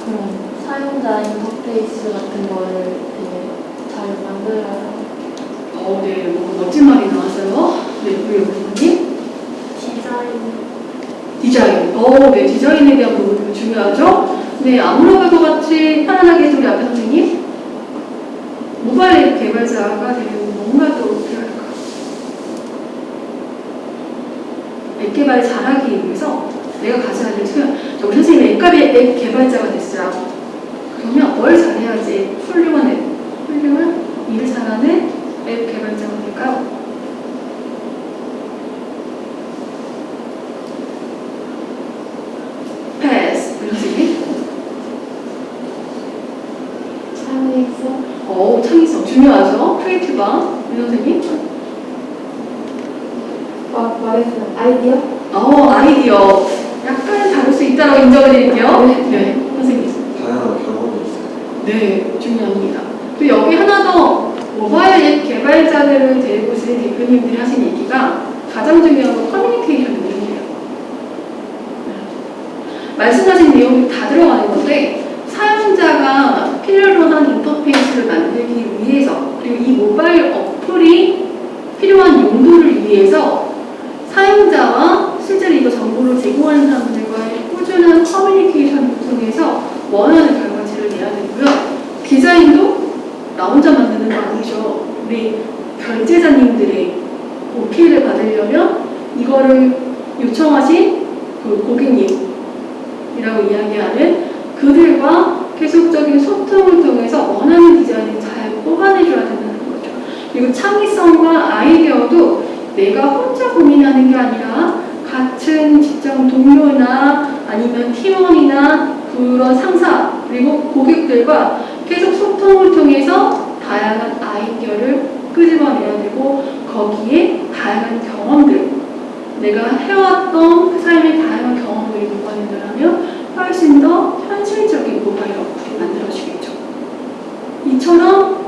그런 사용자 인터페이스 같은 거를 되게 잘 만들어야 어, 네, 뭐 멋진 말이 나왔어요. 네, 그옆 선생님? 디자인 디자인. 어, 네, 디자인에 대한 부분이 중요하죠. 네, 아무로가도 같이 편안하게 우리 앞에 선생님. 모바일 앱 개발자가 되려면 뭔가 또 필요할까? 앱 개발 잘하기 위해서 내가 가져야 될. 저 우리 선생님 앱 개발자가 됐어요. 뭘 잘해야지 훌륭한 앱, 훌륭한 일을 잘하는 앱 개발자가 될까요? 패스. 우리 선생님. 창의성 어, 창의성 중요하죠. creative한 우리 선생님. 막 말했어요 아이디어 어, 아이디어. 약간 다를 수 있다고 인정을 드릴게요. 네, 선생님. 다양한 경험이 있어요. 네, 중요합니다. 또 여기 하나 더 모바일 앱 개발자들을 데리고 오신 대표님들이 하신 얘기가 가장 중요한 건 커뮤니케이션 능력이에요. 네. 말씀하신 내용이 다 들어가는 건데 사용자가 필요로 한 인터페이스를 만들기 위해서 그리고 이 모바일 어플이 필요한 용도를 위해서 사용자와 실제로 이거 정보를 제공하는 사람들과의 꾸준한 커뮤니케이션을 통해서 원하는 결과치를 내야 되고요. 디자인도 나 혼자 만드는 거 아니죠. 우리 결제자님들의 오케이를 받으려면 이거를 요청하신 그 고객님이라고 이야기하는 그들과 계속적인 소통을 통해서 원하는 디자인을 잘 뽑아내줘야 된다는 거죠. 그리고 창의성과 아이디어도 내가 혼자 고민하는 게 아니라 같은 직장 동료나 아니면 팀원이나 그런 상사 그리고 고객들과 계속 소통을 통해서 다양한 아이디어를 끄집어내야 되고 거기에 다양한 경험들 내가 해왔던 그 삶의 다양한 경험들을 녹아낸다면 훨씬 더 현실적인 모바일 어플이 만들어지겠죠. 이처럼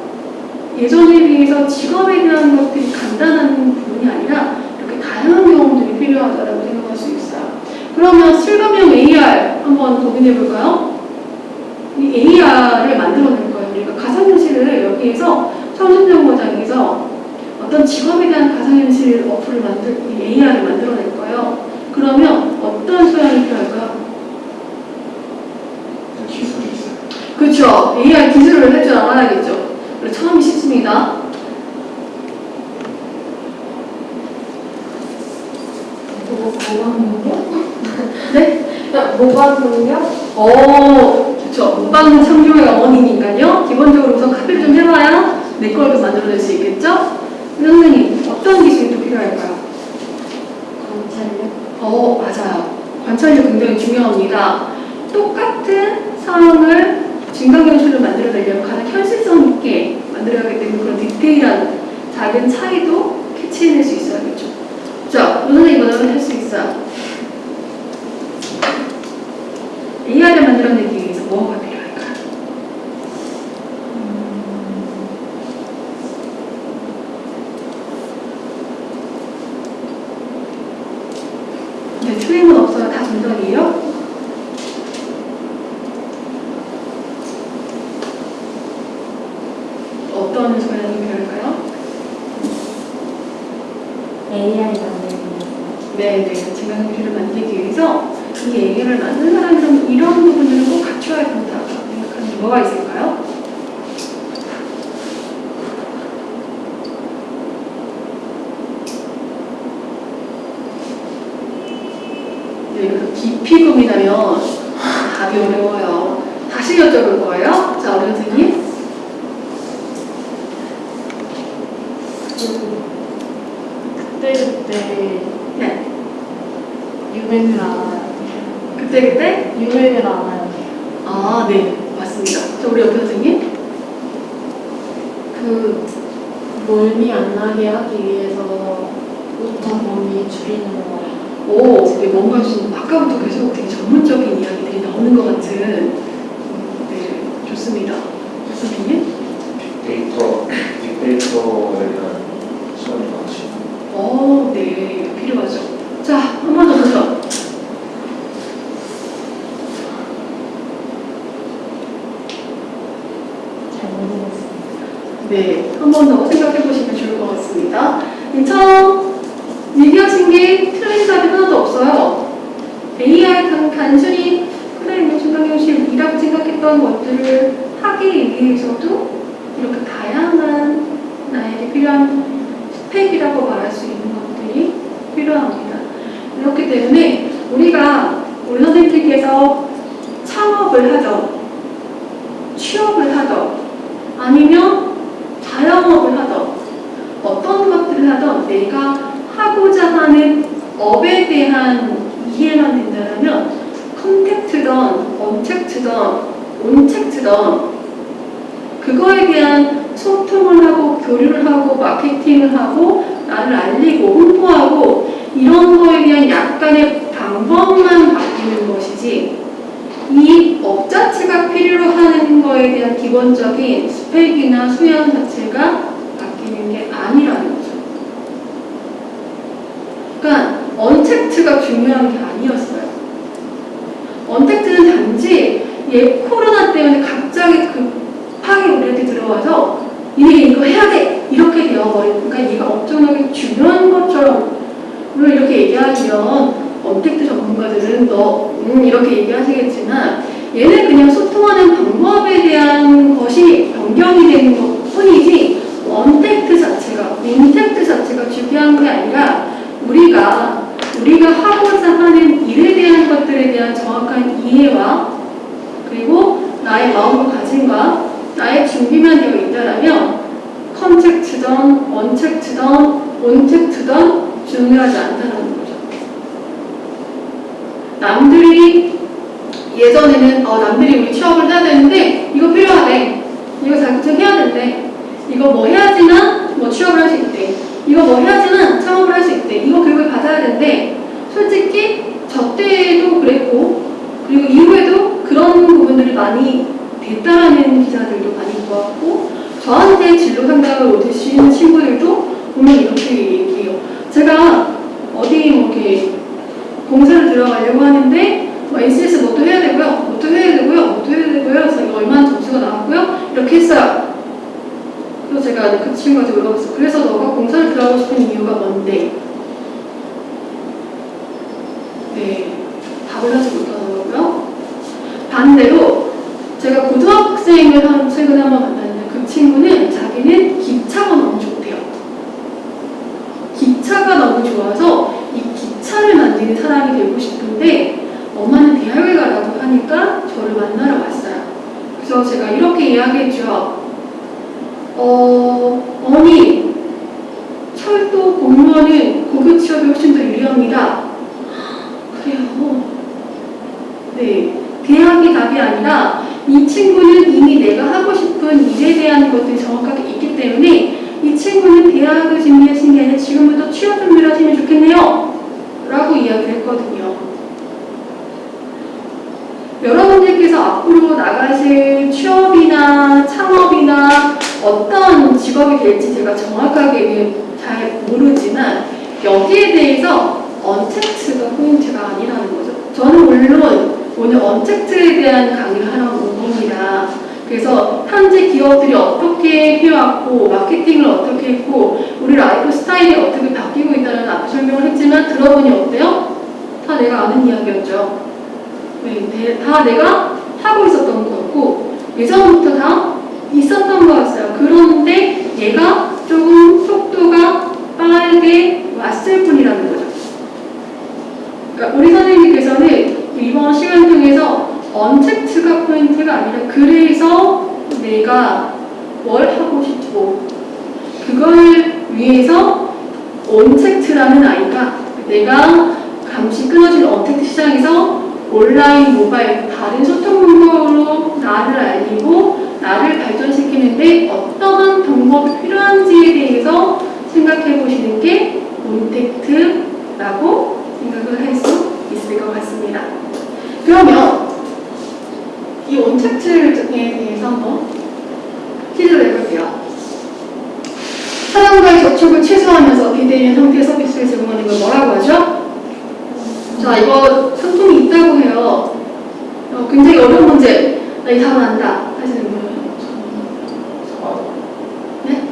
예전에 비해서 직업에 대한 것들이 간단한 부분이 아니라 이렇게 다양한 경험들이 필요하다고 생각할 수 있어요. 그러면 실감형 AR 한번 고민해 볼까요? 이 AR을 만들어낼 거예요. 우리가 가상현실을 여기에서 청춘정거장에서 어떤 직업에 대한 가상현실 어플을 만들, 이 AR을 만들어낼 거예요. 그러면 어떤 소양이 필요할까요? 기술이 있어요. 그렇죠. AR 기술을 할 줄 알아야겠죠. 그리고 처음이 쉽습니다. 뭐 모방 능력? 네? 모방 능력? 어, 그렇죠. 못받는 창조의 어머니니까요. 기본적으로 우선 카피를 좀 해봐야 내 걸도 만들어낼 수 있겠죠? 선생님, 어떤 기술이 또 필요할까요? 관찰력? 어, 맞아요. 관찰력 굉장히 중요합니다. 똑같은 상황을 증강현실로 만들어내려면 가장 현실성 있게 만들어야 하기 때문에 그런 디테일한 작은 차이도 캐치해낼 수 있어야겠죠. 자, 선생님 이거는 할 수 있어요. AI를 만들어내기 위해서 무언가 そ。 의사들도 많이 모았고 저한테 진로 상담을 오시는 친구들도 보면 이렇게 얘기해요. 제가 어디 뭐 이렇게 공사를 들어가려고 하는데 뭐 NCS 뭐또 해야 되고요. 뭐또 해야 되고요. 뭐또 해야 되고요. 그래서 이거 얼마나 점수가 나왔고요. 이렇게 했어요. 그래서 제가 그 친구한테 물어봤어요. 그래서 너가 공사를 들어가고 싶은 이유가 뭔데? 이 온택트에 대해서 한번 퀴즈를 내볼게요. 사람과의 접촉을 최소화하면서 비대면 형태의 서비스를 제공하는 걸 뭐라고 하죠? 자, 이거 상품이 있다고 해요. 어, 굉장히 어려운 문제. 나이 답은 안다. 하시는 분. 네?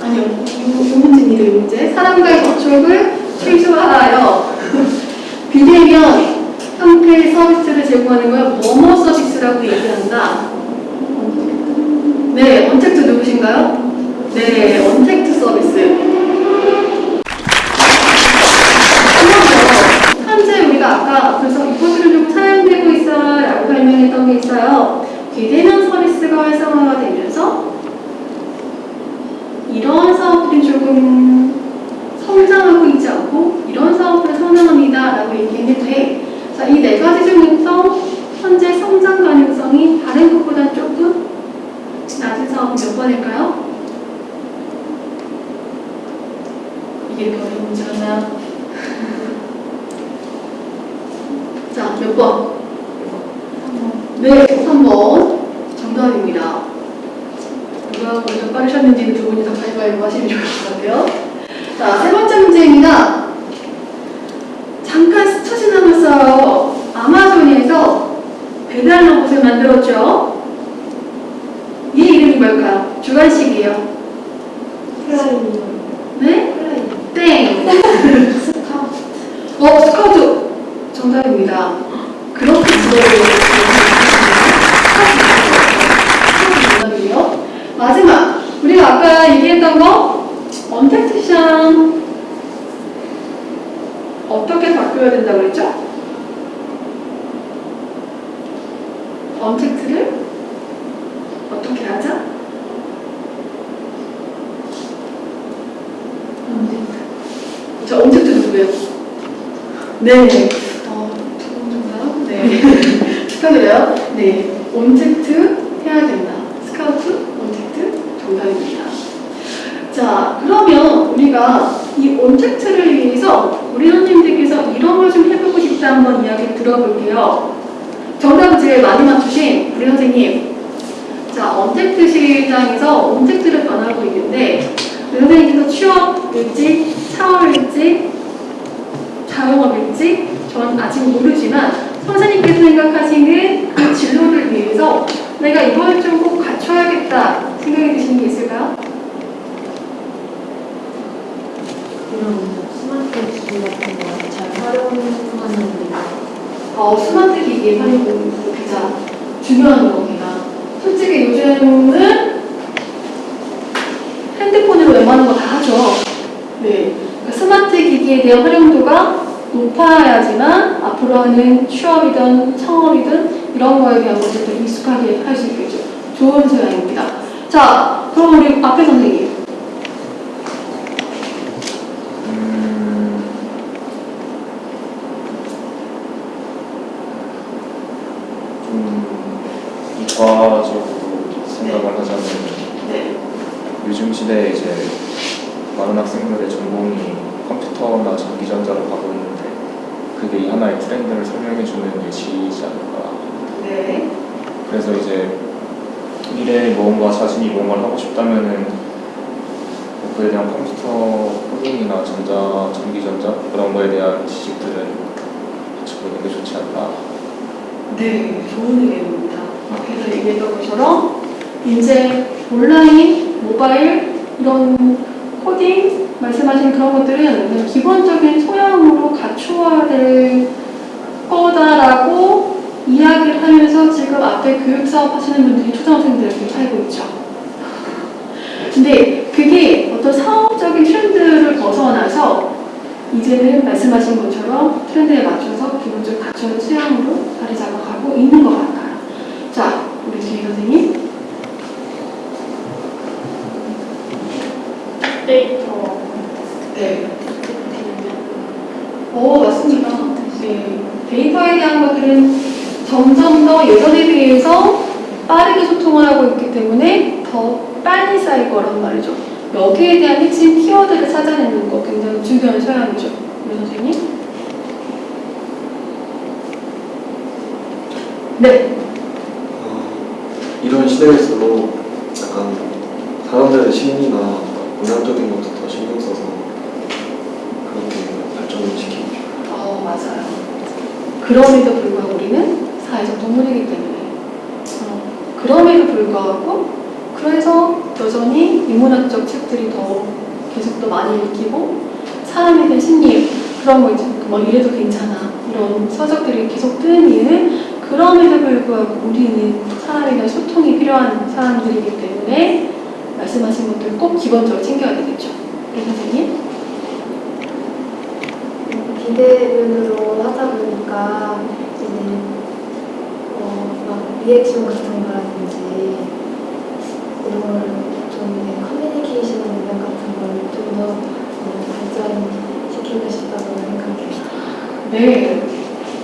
아니요. 이, 이 문제입니다, 이 문제. 사람과의 접촉을 최소화하여 비대면 형태의 서비스를 제공하는 걸 뭐뭐 서비스라고 얘기한다. 네, 언택트 누구신가요? 네, 언택트 서비스. 현재 우리가 아까 그래서 이 포트를 좀 사용되고 있어라고 설명했던 게 있어요. 비대면 서비스가 활성화가 되면서 이런 사업들이 조금 성장하고 있지 않고 이런 사업들을 선행합니다라고 얘기했는데 자, 이 네 가지 중에서 현재 성장 가능성이 다른 것보다 조금 낮은 사업은 몇 번일까요? 이게 이렇게 어려운 문제였나? 자, 몇 번? 네, 3번. 정답입니다. 누가 먼저 빠르셨는지는 두 분이 다 가위바위보 하시면 좋을 것 같아요. 자, 세 번째 문제입니다. 잠깐 스쳐 지나갔어요. 아마존에서 배달 로봇을 만들었죠. 이 이름이 뭘까요? 주관식이에요. flying 네? flying 땡. 스카우트 어, 스카우트. 정답입니다. 그렇게 들어요. 정답이에요. 마지막. 우리가 아까 얘기했던 거, 언택트 시장 어떻게 바뀌어야 된다고 그랬죠? 언택트를 어떻게 하자? 자, 언택트 누구예요? 네. 어, 두분 정답? 네. 축하드려요. 네. 온택트 해야 된다. 스카우트, 온택트 정답입니다. 자, 그러면 우리가 이 온택트를 위해서 우리 선생님들께서 이런 걸 좀 해보고 싶다 한번 이야기 들어볼게요. 정답을 제일 많이 맞추신 우리 선생님. 자, 언택트 시장에서 온택트를 변하고 있는데 선생님께서 취업일지, 창업일지, 자영업일지 전 아직 모르지만 선생님께서 생각하시는 그 진로를 위해서 내가 이걸 좀 꼭 갖춰야겠다 생각이 드시는 게 있을까요? 이런 스마트 기기 같은 거 잘 활용하는 우 어, 스마트 기기의 활용이 가장 중요한 겁니다. 솔직히 요즘은 핸드폰으로 웬만한 거 다 하죠. 네. 그러니까 스마트 기기에 대한 활용도가 높아야지만 앞으로 하는 취업이든 창업이든 이런 거에 대한 더 익숙하게 할 수 있겠죠. 좋은 소양입니다. 자, 그럼 우리 앞에 선생님. 이과적으로 생각을 하자면 네. 요즘 시대에 이제 많은 학생들의 전공이 컴퓨터나 전기전자로 가고 있는데 그게 이 하나의 트렌드를 설명해주는 예시이지 않을까 네. 그래서 이제 미래에 뭔가 자신이 뭔가를 하고 싶다면은 뭐 그에 대한 컴퓨터 코딩이나 전자, 전기전자 그런 거에 대한 지식들은 가지고 있는 게 좋지 않나. 네, 좋은 의견입니다. 앞에서 얘기했던 것처럼 이제 온라인, 모바일 이런 코딩 말씀하신 그런 것들은 기본적인 소양으로 갖추어야 될 거다라고 이야기를 하면서 지금 앞에 교육 사업 하시는 분들이 초등학생들에게 살고 있죠. 근데 그게 어떤 사업적인 트렌드를 벗어나서 이제는 말씀하신 것처럼 트렌드에 맞춰서 기본적으로 갖춰진 수양으로 자리 잡아가고 있는 것 같아요. 자, 우리 주희 선생님. 데이터 네. 어, 맞습니다. 네. 데이터에 대한 것들은 점점 더 예전에 비해서 빠르게 소통을 하고 있기 때문에 더 빨리 쌓일 거란 말이죠. 여기에 대한 핵심 키워드를 찾아내는 거 굉장히 중요한 소양이죠. 우리 선생님. 네. 어, 이런 시대일수록 약간 사람들의 심리나 문화적인 것도 더 신경 써서 그렇게 발전을 시키고 싶어요. 어, 맞아요. 그럼에도 불구하고 우리는 사회적 동물이기 때문에. 어, 그럼에도 불구하고, 그래서 여전히 인문학적 책들이 더 계속 더 많이 읽히고, 사람에 대한 심리, 그런 거 있죠. 뭐 이래도 괜찮아. 이런 서적들이 계속 뜨는 이유는 그럼에도 불구하고 우리는 사람에 대한 소통이 필요한 사람들이기 때문에 말씀하신 것들 꼭 기본적으로 챙겨야 되겠죠. 우리 선생님? 비대면으로 하다 보니까 이제 어, 막 리액션 같은 거라든지 이런 걸좀 커뮤니케이션 능력 같은 걸 좀더 발전시키고 싶다고 생각해요. 네.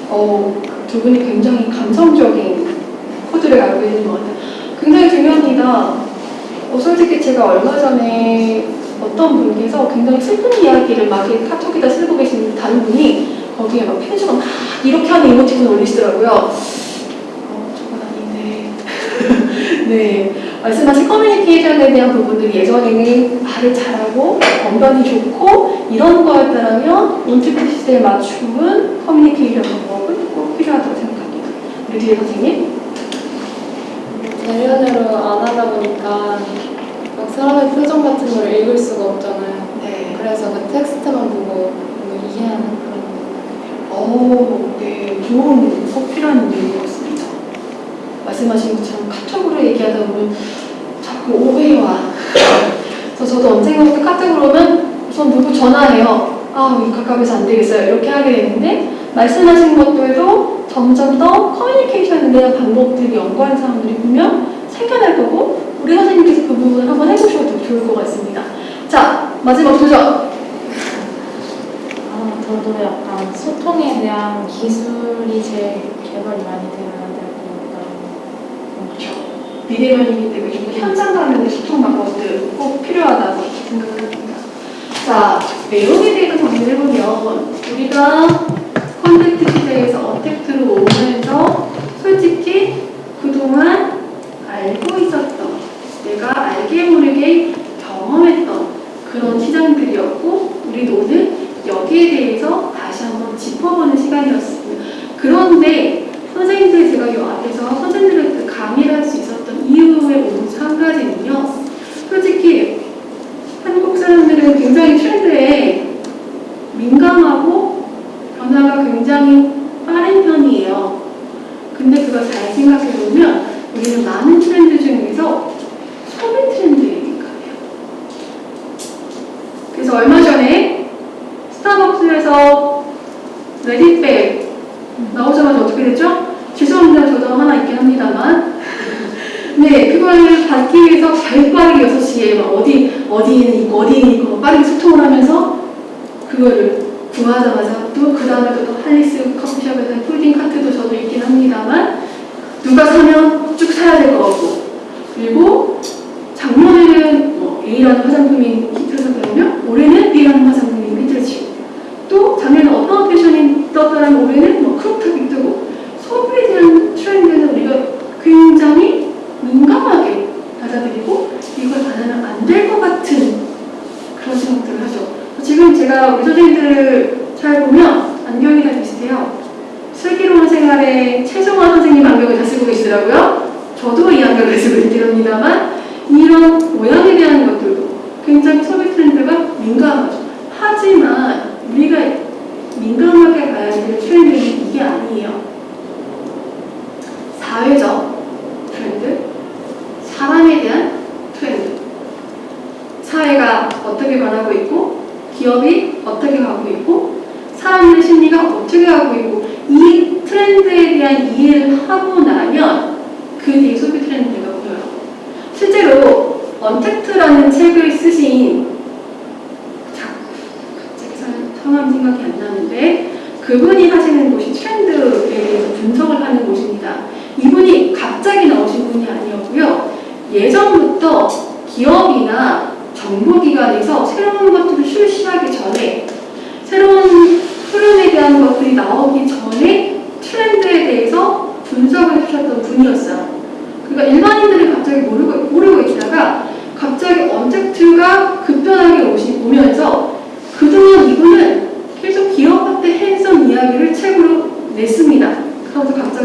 어, 두 분이 굉장히 감성적인 코드를 알고 있는 것 같아요. 굉장히 중요합니다. 어, 솔직히 제가 얼마 전에 어떤 분께서 굉장히 슬픈 이야기를 막 카톡에다 쓰고 계신 다른 분이 거기에 막 편지가 막 이렇게 하는 이모티콘을 올리시더라고요. 어, 저건 아닌데. 네. 말씀하신 커뮤니케이션에 대한 부분들이 예전에는 말을 잘하고 언변이 좋고 이런 거였다면 시대에 맞춤은 커뮤니케이션 방법은 꼭 필요하다고 생각합니다. 우리 뒤에 선생님. 대면으로 안 하다 보니까 막 사람의 표정 같은 걸 읽을 수가 없잖아요. 네. 그래서 그 텍스트만 보고 뭔가 이해하는 그런 오, 네. 좋은 꼭 필요한 같습니다. 말씀하신 것처럼 카톡으로 얘기하다 보면 자꾸 오해와 그래서 저도 언젠가부터 카톡으로 오면 우선 누구 전화해요. 아, 이 가깝해서 안 되겠어요. 이렇게 하게 되는데 말씀하신 것들도 점점 더 커뮤니케이션에 대한 방법들이 연구하는 사람들이 보면 생겨날 거고 우리 선생님께서 그 부분을 한번 해보셔도 좋을 것 같습니다. 자, 마지막 도전! 아, 저도 약간 소통에 대한 기술이 제일 개발이 많이 되어야 될것 같다고 그렇죠. 비대면이기 때문에 좀 현장 간의 소통 방법들 꼭 필요하다고 생각합니다. 자, 내용에 대해서 정리를 해보면 우리가 대에서 어택트로 오면서 솔직히 그동안 알고 있었던 내가 알게 모르게 경험했던 그런 시장들이었고 우리도 오늘 여기에 대해서 다시 한번 짚어보는 시간이었습니다. 그런데 기관이나 정부기관에서 새로운 것들을 출시하기 전에 새로운 흐름에 대한 것들이 나오기 전에 트렌드에 대해서 분석을 하셨던 분이었어요. 그러니까 일반인들이 갑자기 모르고, 모르고 있다가 갑자기 언택트가 급변하게 오시, 오면서 그동안 이분은 계속 기업한테 핸섬 이야기를 책으로 냈습니다. 그래서 갑자기